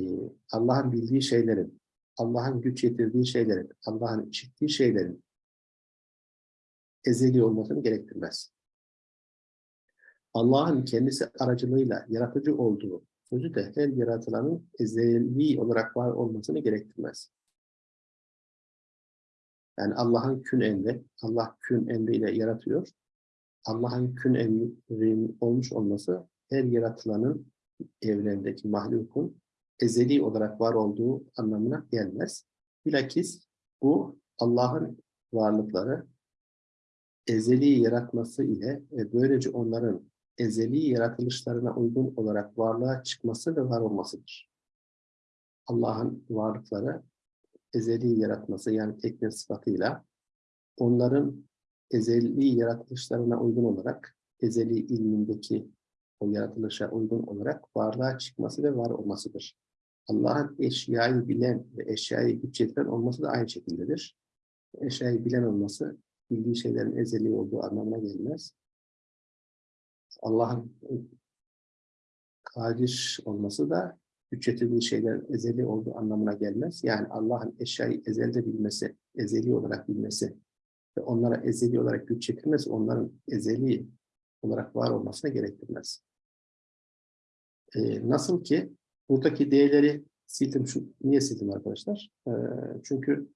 Allah'ın bildiği şeylerin, Allah'ın güç yetirdiği şeylerin, Allah'ın işittiği şeylerin ezeli olmasını gerektirmez. Allah'ın kendisi aracılığıyla yaratıcı olduğu sözü de her yaratılanın ezeli olarak var olmasını gerektirmez. Yani Allah'ın kün emri, Allah kün emriyle yaratıyor. Allah'ın kün emri olmuş olması her yaratılanın evrendeki mahlukun ezeli olarak var olduğu anlamına gelmez. Bilakis bu Allah'ın varlıkları ezeli yaratması ile ve böylece onların ezeli yaratılışlarına uygun olarak varlığa çıkması ve var olmasıdır. Allah'ın varlıkları ezeli yaratması yani tekne sıfatıyla onların ezeli yaratılışlarına uygun olarak ezeli ilmindeki o yaratılışa uygun olarak varlığa çıkması ve var olmasıdır. Allah'ın eşyayı bilen ve eşyayı güç yetiren olması da aynı şekildedir. Eşyayı bilen olması bildiği şeylerin ezeli olduğu anlamına gelmez. Allah'ın kadir olması da güç yetirdiği şeyler ezeli olduğu anlamına gelmez. Yani Allah'ın eşyayı ezelde bilmesi, ezeli olarak bilmesi ve onlara ezeli olarak güç yetirmesi onların ezeli olarak var olmasına gerektirmez. Ee, nasıl ki buradaki değerleri sildim. Şu, niye sildim arkadaşlar? Ee, çünkü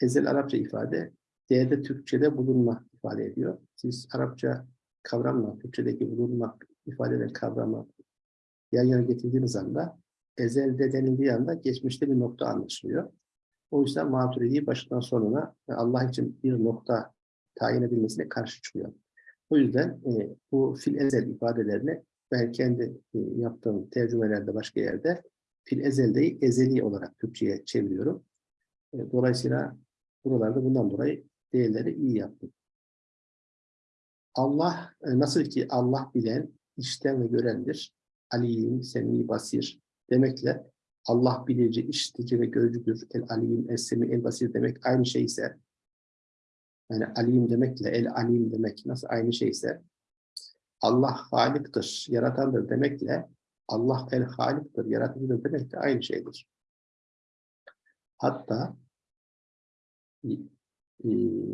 ezel Arapça ifade değerde Türkçe'de bulunma ifade ediyor. Siz Arapça kavramla, Türkçedeki bulunmak ifade eden kavramı yan yana getirdiğiniz anda ezelde denildiği anda geçmişte bir nokta anlaşılıyor. O yüzden Maturidi başından sonuna Allah için bir nokta tayin edilmesine karşı çıkıyor. O yüzden e, bu fil ezel ifadelerini ben kendi e, yaptığım tercümelerde başka yerde fil ezeldeyi ezeli olarak Türkçe'ye çeviriyorum. E, dolayısıyla buralarda bundan dolayı değerleri iyi yaptım. Allah e, nasıl ki Allah bilen, işten ve görendir. Alim, Semi, Basir demekle Allah bilici, işitici ve görücüdür. El alim, el semi, el basir demek aynı şey ise yani alim demekle el alim demek nasıl aynı şeyse Allah haliktir, yaratandır demekle Allah el haliktir, yaratıcıdır demek de aynı şeydir. Hatta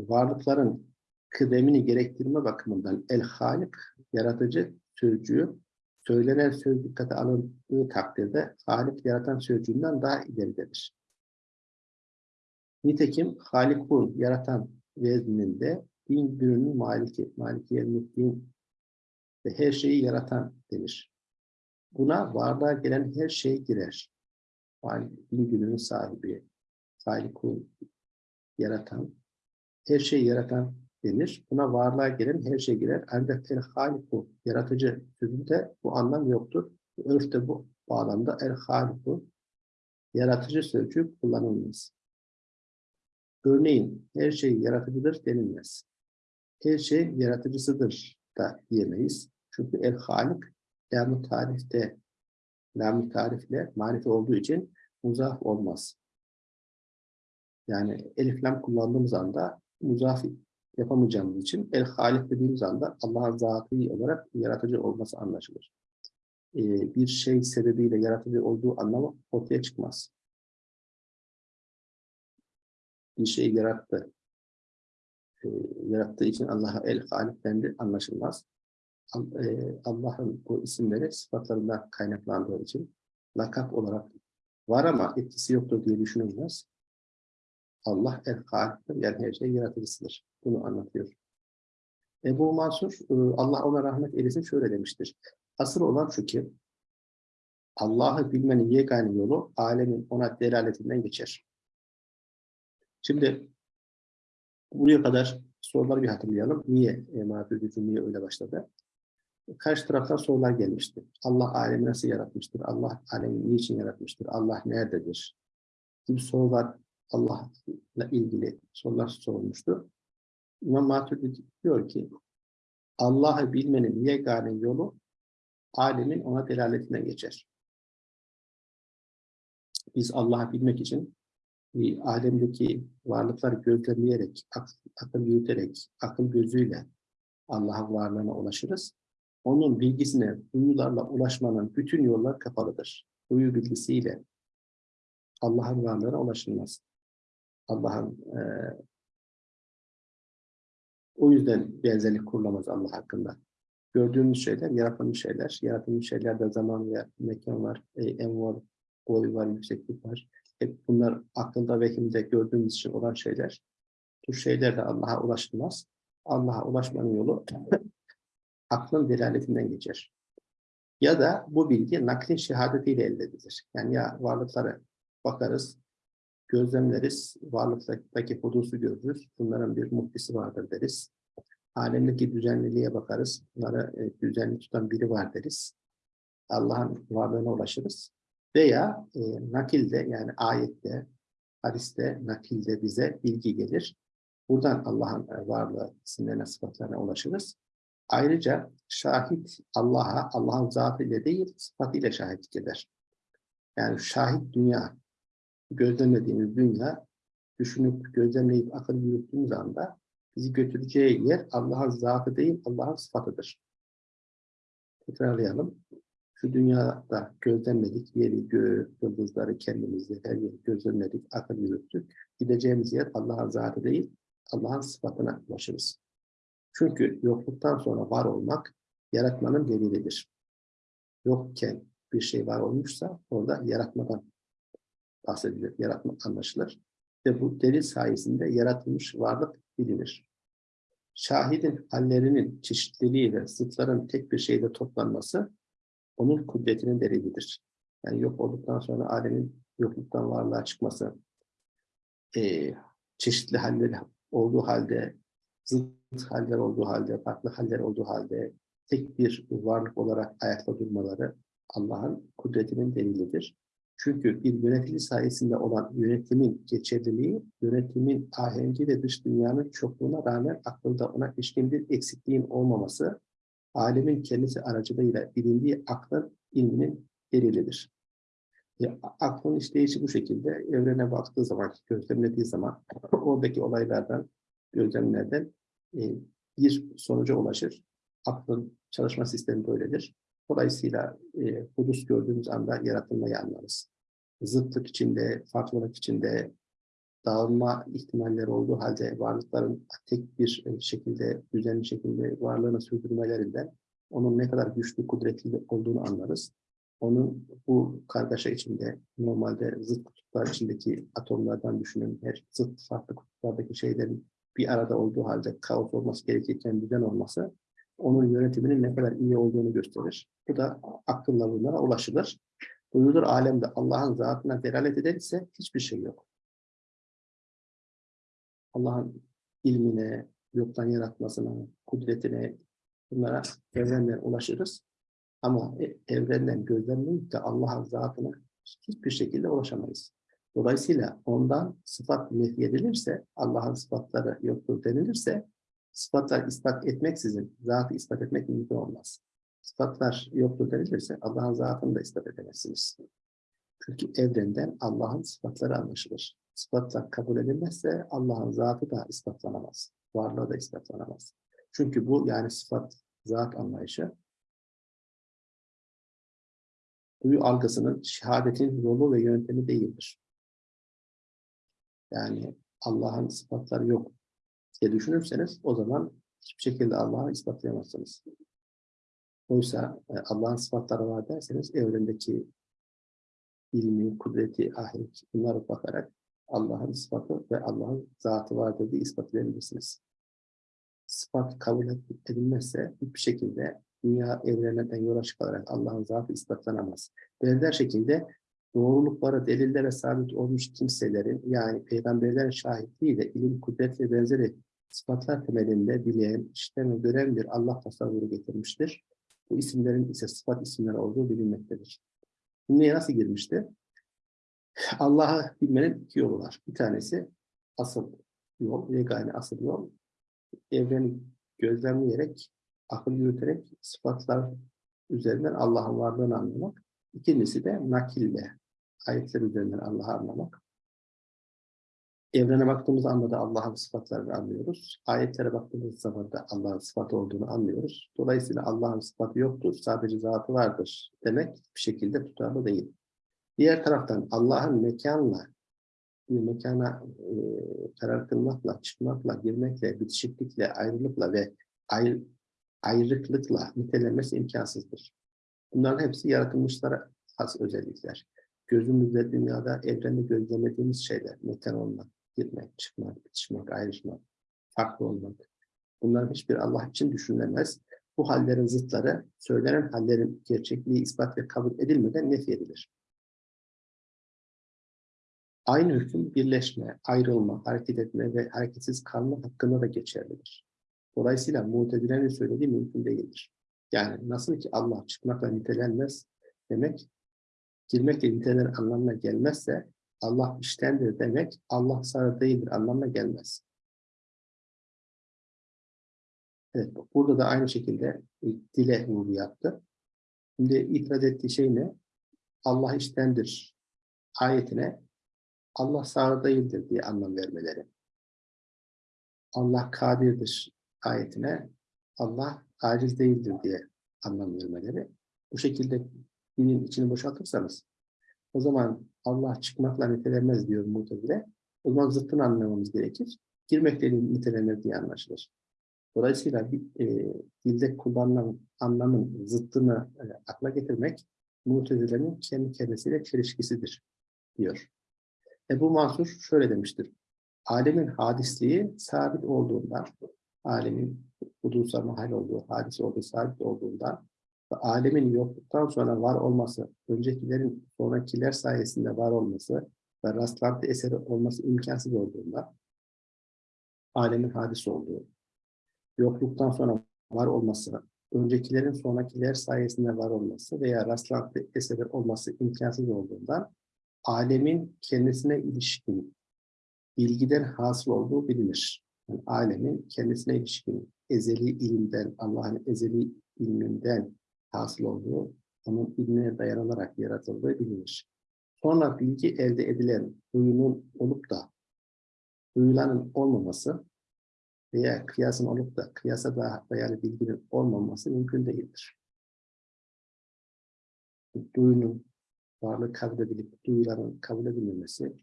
varlıkların kıdemini gerektirme bakımından el halik, yaratıcı sözcüğü söylenen söz dikkate alındığı takdirde halik yaratan sözcüğünden daha ileridedir. Nitekim halikun, yaratan vezninde din gününün maliki, maliki din ve her şeyi yaratan denir. Buna varlığa gelen her şey girer. Din gününün sahibi, halikun, yaratan, her şeyi yaratan denir. Buna varlığa gelen her şey girer. Ancak el haliku, yaratıcı sözünde bu anlam yoktur. Örfte bu bağlamda el haliku, yaratıcı sözcüğü kullanılmaz. Örneğin her şey yaratıcıdır denilmez. Her şey yaratıcısıdır da diyemeyiz. Çünkü el halik lam tarifte lam tarifle marife olduğu için muzaf olmaz. Yani elif lam kullandığımız anda muzaf yapamayacağımız için el halik dediğimiz anda Allah'ın zatı olarak yaratıcı olması anlaşılır. Ee, bir şey sebebiyle yaratıcı olduğu anlamı ortaya çıkmaz. Bir şey yarattı. Ee, yarattığı için Allah'a el halik dendi anlaşılmaz. E, Allah'ın bu isimleri sıfatlarından kaynaklandığı için lakap olarak var ama etkisi yoktur diye düşünülmez. Allah el haliktir, yani her şey yaratıcısıdır. Bunu anlatıyor. Ebu Mansur, e, Allah ona rahmet eylesin şöyle demiştir. Asıl olan şu ki, Allah'ı bilmenin yegane yolu alemin ona delaletinden geçer. Şimdi buraya kadar soruları bir hatırlayalım. Niye e, Maturidi cümleye öyle başladı? Karşı taraftan sorular gelmişti. Allah alemi nasıl yaratmıştır? Allah alemi niçin yaratmıştır? Allah nerededir? Gibi sorular Allah'la ilgili sorular sorulmuştu. İmam Maturidi diyor ki Allah'ı bilmenin yegane yolu alemin ona delaletinden geçer. Biz Allah'ı bilmek için alemdeki varlıkları gözlemleyerek, ak akıl yürüterek, akıl gözüyle Allah'ın varlığına ulaşırız. Onun bilgisine duyularla ulaşmanın bütün yollar kapalıdır. Duyu bilgisiyle Allah'ın varlığına ulaşılmaz. Allah'ın e, o yüzden benzerlik kurulamaz Allah hakkında. Gördüğümüz şeyler, yaratılmış şeyler. Yaratılmış şeylerde zaman ve mekan var, e, en var, boy var, yükseklik var. Hep bunlar akılda vehimde gördüğümüz için olan şeyler. Bu şeyler de Allah'a ulaşılmaz. Allah'a ulaşmanın yolu aklın delaletinden geçer. Ya da bu bilgi naklin şehadetiyle elde edilir. Yani ya varlıklara bakarız, gözlemleriz, varlıktaki hudusu görürüz. Bunların bir muhtisi vardır deriz. Alemdeki düzenliliğe bakarız. Bunları e, düzenli tutan biri var deriz. Allah'ın varlığına ulaşırız. Veya e, nakilde yani ayette, hadiste, nakilde bize bilgi gelir. Buradan Allah'ın varlığı isimlerine, sıfatlarına ulaşırız. Ayrıca şahit Allah'a, Allah'ın zatıyla değil, sıfatıyla şahitlik eder. Yani şahit dünya, gözlemlediğimiz dünya, düşünüp, gözlemleyip, akıl yürüttüğümüz anda bizi götüreceği yer Allah'ın zatı değil, Allah'ın sıfatıdır. Tekrarlayalım. Şu dünyada gözlemledik, yeri, göğü, yıldızları, kendimizi, her yeri gözlemledik, akıl yürüttük. Gideceğimiz yer Allah'ın zatı değil, Allah'ın sıfatına ulaşırız. Çünkü yokluktan sonra var olmak yaratmanın delilidir. Yokken bir şey var olmuşsa orada yaratmadan bahsedilir, yaratma anlaşılır. Ve bu delil sayesinde yaratılmış varlık bilinir. Şahidin hallerinin çeşitliliği ve zıtların tek bir şeyde toplanması onun kudretinin delilidir. Yani yok olduktan sonra alemin yokluktan varlığa çıkması, e, çeşitli halleri olduğu halde zıt haller olduğu halde, farklı haller olduğu halde tek bir varlık olarak ayakta durmaları Allah'ın kudretinin delilidir. Çünkü bir yönetici sayesinde olan yönetimin geçerliliği, yönetimin ahengi ve dış dünyanın çokluğuna rağmen akılda ona ilişkin bir eksikliğin olmaması, alemin kendisi aracılığıyla bilindiği aklın ilminin delilidir. Ya, aklın işleyişi bu şekilde. Evrene baktığı zaman, gözlemlediği zaman oradaki olaylardan, gözlemlerden e, bir sonuca ulaşır. Aklın çalışma sistemi böyledir. Dolayısıyla e, hudus gördüğümüz anda yaratılmayı anlarız. Zıtlık içinde, farklılık içinde, dağılma ihtimalleri olduğu halde varlıkların tek bir e, şekilde, düzenli şekilde varlığını sürdürmelerinden onun ne kadar güçlü, kudretli olduğunu anlarız. Onun bu kargaşa içinde, normalde zıt kutuplar içindeki atomlardan düşünün, her zıt farklı kutuplardaki şeylerin bir arada olduğu halde kaos olması gerekirken düzen olması, onun yönetiminin ne kadar iyi olduğunu gösterir. Bu da akılla bunlara ulaşılır. Duyulur alemde Allah'ın zatına delalet eder ise hiçbir şey yok. Allah'ın ilmine, yoktan yaratmasına, kudretine, bunlara evrenden ulaşırız. Ama e- evrenden gözlemleyip de Allah'ın zatına hiçbir şekilde ulaşamayız. Dolayısıyla ondan sıfat nefi edilirse, Allah'ın sıfatları yoktur denilirse, sıfatlar ispat etmeksizin zatı ispat etmek mümkün olmaz. Sıfatlar yoktur denilirse Allah'ın zatını da ispat edemezsiniz. Çünkü evrenden Allah'ın sıfatları anlaşılır. Sıfatlar kabul edilmezse Allah'ın zatı da ispatlanamaz. Varlığı da ispatlanamaz. Çünkü bu yani sıfat, zat anlayışı duyu algısının şehadetin yolu ve yöntemi değildir. Yani Allah'ın sıfatları yok diye düşünürseniz o zaman hiçbir şekilde Allah'ı ispatlayamazsınız. Oysa e, Allah'ın sıfatları var derseniz evrendeki ilmi, kudreti, ahiret bunlara bakarak Allah'ın sıfatı ve Allah'ın zatı vardır diye ispat edebilirsiniz. Sıfat kabul edilmezse hiçbir şekilde dünya evreninden yola çıkarak Allah'ın zatı ispatlanamaz. Benzer şekilde doğrulukları delillere sabit olmuş kimselerin yani peygamberlerin şahitliğiyle ilim, kudret ve benzeri sıfatlar temelinde bileyen, işlem ve gören bir Allah tasavvuru getirmiştir. Bu isimlerin ise sıfat isimleri olduğu bilinmektedir. Neye nasıl girmişti? Allah'ı bilmenin iki yolu var. Bir tanesi asıl yol, yegane asıl yol. Evreni gözlemleyerek, akıl yürüterek sıfatlar üzerinden Allah'ın varlığını anlamak. İkincisi de nakille, ayetler üzerinden Allah'ı anlamak. Evrene baktığımız anda da Allah'ın sıfatlarını anlıyoruz. Ayetlere baktığımız zaman da Allah'ın sıfatı olduğunu anlıyoruz. Dolayısıyla Allah'ın sıfatı yoktur, sadece zatı vardır demek bir şekilde tutarlı değil. Diğer taraftan Allah'ın mekanla, bir mekana e, karar kılmakla, çıkmakla, girmekle, bitişiklikle, ayrılıkla ve ayrı, ayrıklıkla nitelenmesi imkansızdır. Bunların hepsi yaratılmışlara has özellikler. Gözümüzde dünyada, evrende gözlemlediğimiz şeyler, mekan olmak, girmek, çıkmak, bitişmek, ayrışmak, farklı olmak. Bunların hiçbir Allah için düşünülemez. Bu hallerin zıtları, söylenen hallerin gerçekliği ispat ve kabul edilmeden nef edilir. Aynı hüküm birleşme, ayrılma, hareket etme ve hareketsiz kalma hakkında da geçerlidir. Dolayısıyla mutezilerin söylediği mümkün değildir. Yani nasıl ki Allah çıkmakla nitelenmez demek, girmekle nitelenen anlamına gelmezse Allah iştendir demek Allah sarı değildir anlamına gelmez. Evet, burada da aynı şekilde dile vurgu yaptı. Şimdi itiraz ettiği şey ne? Allah iştendir ayetine Allah sağır değildir diye anlam vermeleri. Allah kadirdir ayetine Allah aciz değildir diye anlam vermeleri. Bu şekilde dinin içini boşaltırsanız o zaman Allah çıkmakla nitelenmez diyor Mu'tezile. O zaman zıttını anlamamız gerekir. Girmekle nitelenir diye anlaşılır. Dolayısıyla e, dilde kullanılan anlamın zıttını e, akla getirmek Mu'tezile'nin kendi kendisiyle çelişkisidir diyor. Ebu Mansur şöyle demiştir. Alemin hadisliği sabit olduğundan, alemin hudusa mahal olduğu, hadis olduğu sabit olduğundan ve alemin yokluktan sonra var olması, öncekilerin sonrakiler sayesinde var olması ve rastlantı eseri olması imkansız olduğunda alemin hadis olduğu, yokluktan sonra var olması, öncekilerin sonrakiler sayesinde var olması veya rastlantı eseri olması imkansız olduğundan alemin kendisine ilişkin bilgiden hasıl olduğu bilinir. Yani alemin kendisine ilişkin ezeli ilimden, Allah'ın ezeli ilminden hasıl olduğu, onun ilmine dayanılarak yaratıldığı bilinir. Sonra bilgi elde edilen duyunun olup da duyulanın olmaması veya kıyasın olup da kıyasa da dayalı bilginin olmaması mümkün değildir. Duyunun varlığı kabul edilip duyulanın kabul edilmemesi,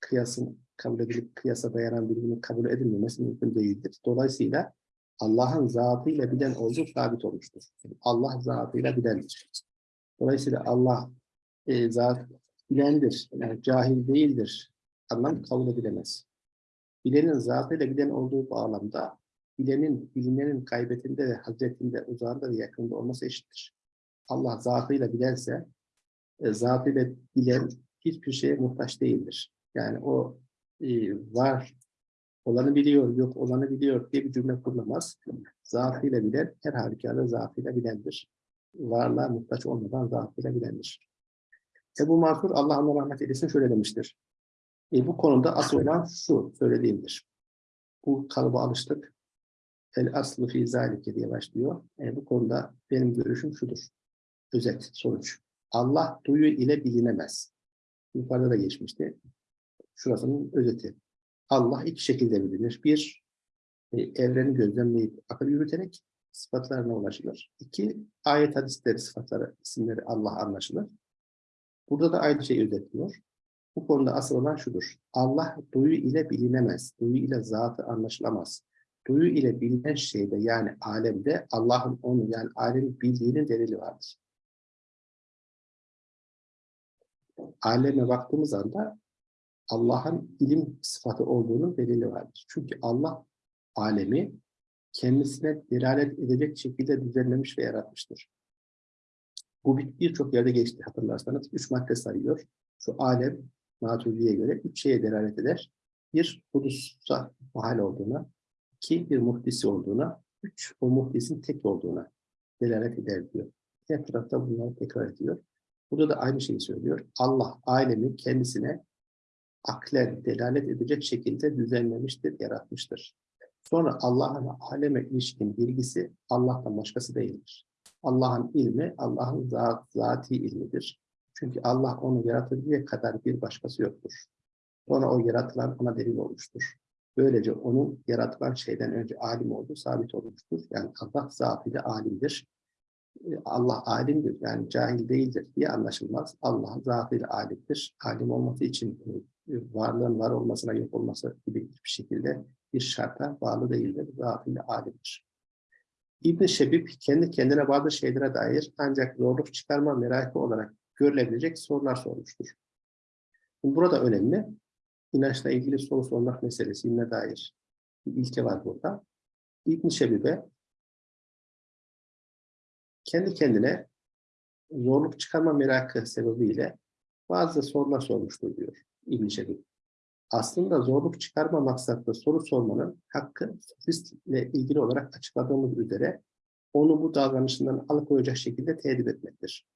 kıyasın kabul edilip kıyasa dayanan bilginin kabul edilmemesi mümkün değildir. Dolayısıyla Allah'ın zatıyla bilen olduğu sabit olmuştur. Allah zatıyla bilendir. Dolayısıyla Allah e, zat bilendir, yani cahil değildir. Anlam kabul edilemez. Bilenin zatıyla bilen olduğu bağlamda bilenin, bilinenin kaybetinde ve hazretinde, uzağında ve yakında olması eşittir. Allah zatıyla bilense, e, bilen hiçbir şeye muhtaç değildir. Yani o e, var olanı biliyor, yok olanı biliyor diye bir cümle kurulamaz. Zatıyla bilen, her halükarda zatıyla bilendir. Varlığa muhtaç olmadan zatıyla bilendir. Ebu Mansur Allah ona rahmet eylesin şöyle demiştir. E, bu konuda asıl olan şu söylediğimdir. Bu kalıba alıştık. El aslı fi zalike diye başlıyor. E, bu konuda benim görüşüm şudur. Özet, sonuç. Allah duyu ile bilinemez. Yukarıda da geçmişti. Şurasının özeti. Allah iki şekilde bilinir. Bir, e, evreni gözlemleyip akıl yürüterek sıfatlarına ulaşılır. İki, ayet hadisleri sıfatları, isimleri Allah anlaşılır. Burada da aynı şeyi özetliyor. Bu konuda asıl olan şudur. Allah duyu ile bilinemez. Duyu ile zatı anlaşılamaz. Duyu ile bilinen şeyde yani alemde Allah'ın onu yani alemin bildiğinin delili vardır. Aleme baktığımız anda Allah'ın ilim sıfatı olduğunun delili vardır. Çünkü Allah alemi kendisine delalet edecek şekilde düzenlemiş ve yaratmıştır. Bu birçok yerde geçti hatırlarsanız. Üç madde sayıyor. Şu alem Maturidi'ye göre üç şeye delalet eder. Bir, hudusa mahal olduğuna. iki bir muhdisi olduğuna. Üç, o muhdisin tek olduğuna delalet eder diyor. Her tarafta bunları tekrar ediyor. Burada da aynı şeyi söylüyor. Allah alemi kendisine aklen delalet edecek şekilde düzenlemiştir, yaratmıştır. Sonra Allah'ın aleme ilişkin bilgisi Allah'tan başkası değildir. Allah'ın ilmi, Allah'ın zat, zati ilmidir. Çünkı Allah onu yaratıncaya kadar bir başkası yoktur. Sonra o yaratılan ona delil olmuştur. Böylece onun yaratılan şeyden önce alim olduğu sabit olmuştur. Yani Allah zatıyla alimdir. Allah alimdir, yani cahil değildir diye anlaşılmaz. Allah zatıyla alimdir. Alim olması için varlığın var olmasına yok olması gibi bir şekilde bir şarta bağlı değildir. Zatıyla alimdir. ibn Şebib kendi kendine bazı şeylere dair ancak zorluk çıkarma merakı olarak görülebilecek sorular sormuştur. Burada önemli. İnançla ilgili soru sormak meselesine dair bir ilke var burada. ibn Şebib'e kendi kendine zorluk çıkarma merakı sebebiyle bazı sorular sormuştur diyor İbn Şebib. Aslında zorluk çıkarma maksatlı soru sormanın hakkı sofistle ilgili olarak açıkladığımız üzere onu bu davranışından alıkoyacak şekilde tedip etmektir.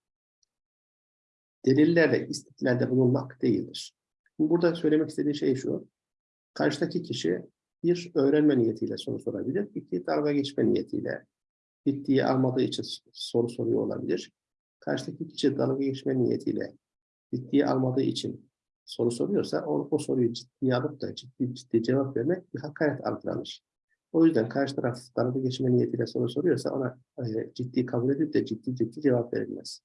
Delillerle istiklalde bulunmak değildir. Burada söylemek istediği şey şu. Karşıdaki kişi bir öğrenme niyetiyle soru sorabilir, iki dalga geçme niyetiyle ciddiye almadığı için soru soruyor olabilir. Karşıdaki kişi dalga geçme niyetiyle ciddiye almadığı için soru soruyorsa o, o soruyu ciddiye alıp da ciddi ciddi cevap vermek bir hakaret algılanır. O yüzden karşı taraf dalga geçme niyetiyle soru soruyorsa ona e, ciddi kabul edip de ciddi ciddi cevap verilmez.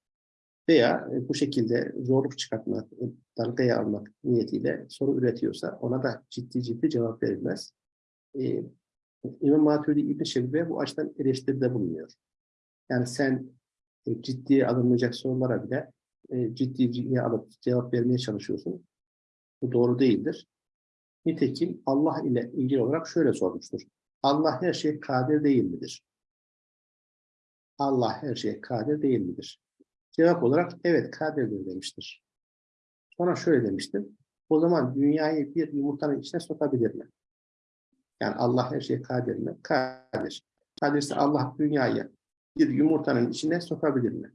Veya e, bu şekilde zorluk çıkartmak, e, dalgaya almak niyetiyle soru üretiyorsa ona da ciddi ciddi cevap verilmez. E, İmam Maturidi İbn Şebibe bu açıdan eleştiride bulunuyor. Yani sen e, ciddiye alınmayacak sorulara bile e, ciddiye alıp cevap vermeye çalışıyorsun. Bu doğru değildir. Nitekim Allah ile ilgili olarak şöyle sormuştur. Allah her şeye kadir değil midir? Allah her şeye kadir değil midir? Cevap olarak evet kadirdir demiştir. Sonra şöyle demiştir. O zaman dünyayı bir yumurtanın içine sokabilir mi? Yani Allah her şeye kadir mi? Kadir. Kadirse Allah dünyayı bir yumurtanın içine sokabilir mi?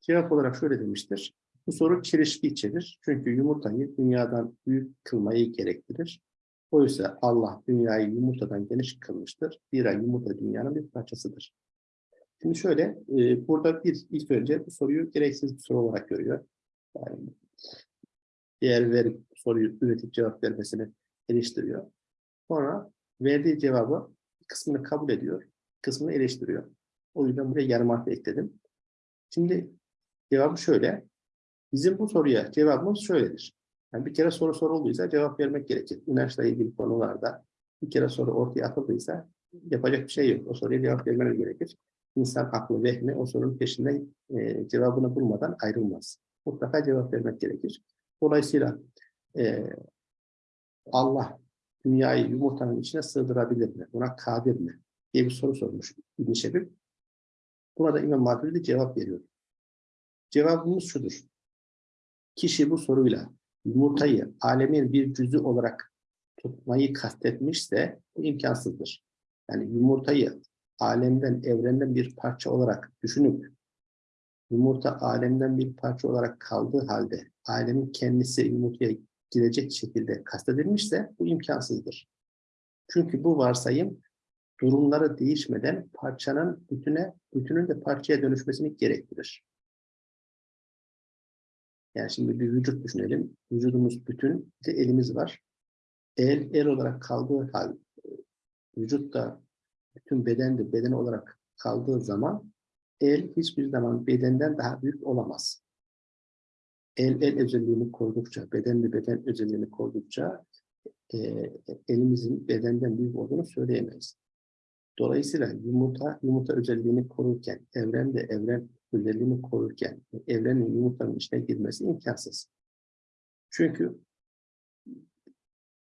Cevap olarak şöyle demiştir. Bu soru çelişki içerir. Çünkü yumurtayı dünyadan büyük kılmayı gerektirir. Oysa Allah dünyayı yumurtadan geniş kılmıştır. Zira yumurta dünyanın bir parçasıdır. Şimdi şöyle, e, burada bir ilk önce bu soruyu gereksiz bir soru olarak görüyor. Yani değer verip soruyu üretip cevap vermesini eleştiriyor. Sonra verdiği cevabı kısmını kabul ediyor, kısmını eleştiriyor. O yüzden buraya yarım harf ekledim. Şimdi cevabı şöyle. Bizim bu soruya cevabımız şöyledir. Yani bir kere soru sorulduysa cevap vermek gerekir. İnançla ilgili konularda bir kere soru ortaya atıldıysa yapacak bir şey yok. O soruya cevap vermeniz gerekir. İnsan aklı, vehmi o sorunun peşinden e, cevabını bulmadan ayrılmaz. Mutlaka cevap vermek gerekir. Dolayısıyla e, Allah dünyayı yumurtanın içine sığdırabilir mi? Buna kadir mi? diye bir soru sormuş İbn Şebib. Buna da İmam Maturidi cevap veriyor. Cevabımız şudur. Kişi bu soruyla yumurtayı alemin bir cüzü olarak tutmayı kastetmişse bu imkansızdır. Yani yumurtayı alemden, evrenden bir parça olarak düşünüp yumurta alemden bir parça olarak kaldığı halde alemin kendisi yumurtaya girecek şekilde kastedilmişse bu imkansızdır. Çünkü bu varsayım durumları değişmeden parçanın bütüne, bütünün de parçaya dönüşmesini gerektirir. Yani şimdi bir vücut düşünelim. Vücudumuz bütün, bir de elimiz var. El, el olarak kaldığı hal, vücut da bütün beden de beden olarak kaldığı zaman el hiçbir zaman bedenden daha büyük olamaz. El, el özelliğini koydukça, beden de beden özelliğini koydukça e, elimizin bedenden büyük olduğunu söyleyemeyiz. Dolayısıyla yumurta, yumurta özelliğini korurken, evren de evren özelliğini korurken, evrenin yumurtanın içine girmesi imkansız. Çünkü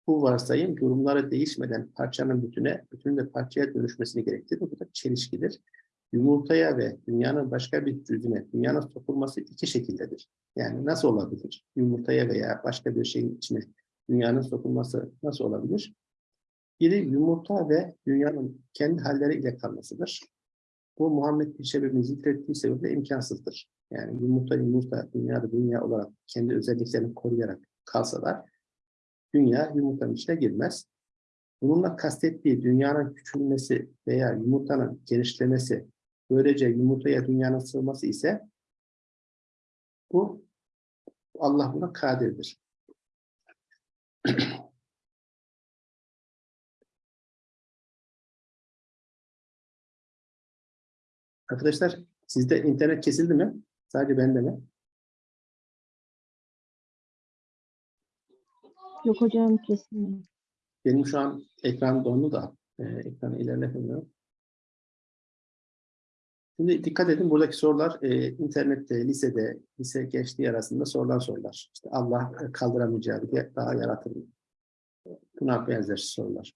bu varsayım durumları değişmeden parçanın bütüne, bütünün de parçaya dönüşmesini gerektirir. Bu da çelişkidir. Yumurtaya ve dünyanın başka bir cüzüne, dünyanın sokulması iki şekildedir. Yani nasıl olabilir? Yumurtaya veya başka bir şeyin içine dünyanın sokulması nasıl olabilir? Biri yumurta ve dünyanın kendi halleri ile kalmasıdır. Bu Muhammed bir sebebini zikrettiği sebeple imkansızdır. Yani yumurta yumurta, dünyada dünya olarak kendi özelliklerini koruyarak kalsalar, dünya yumurtanın içine girmez. Bununla kastettiği dünyanın küçülmesi veya yumurtanın genişlemesi, böylece yumurtaya dünyanın sığması ise bu Allah buna kadirdir. Arkadaşlar sizde internet kesildi mi? Sadece bende mi? Yok hocam kesin. Benim şu an ekran dondu da e, ekranı ilerletemiyorum. Şimdi dikkat edin buradaki sorular e, internette, lisede, lise gençliği arasında sorulan sorular. İşte Allah kaldıramayacağı bir daha yaratır mı? Buna benzer sorular.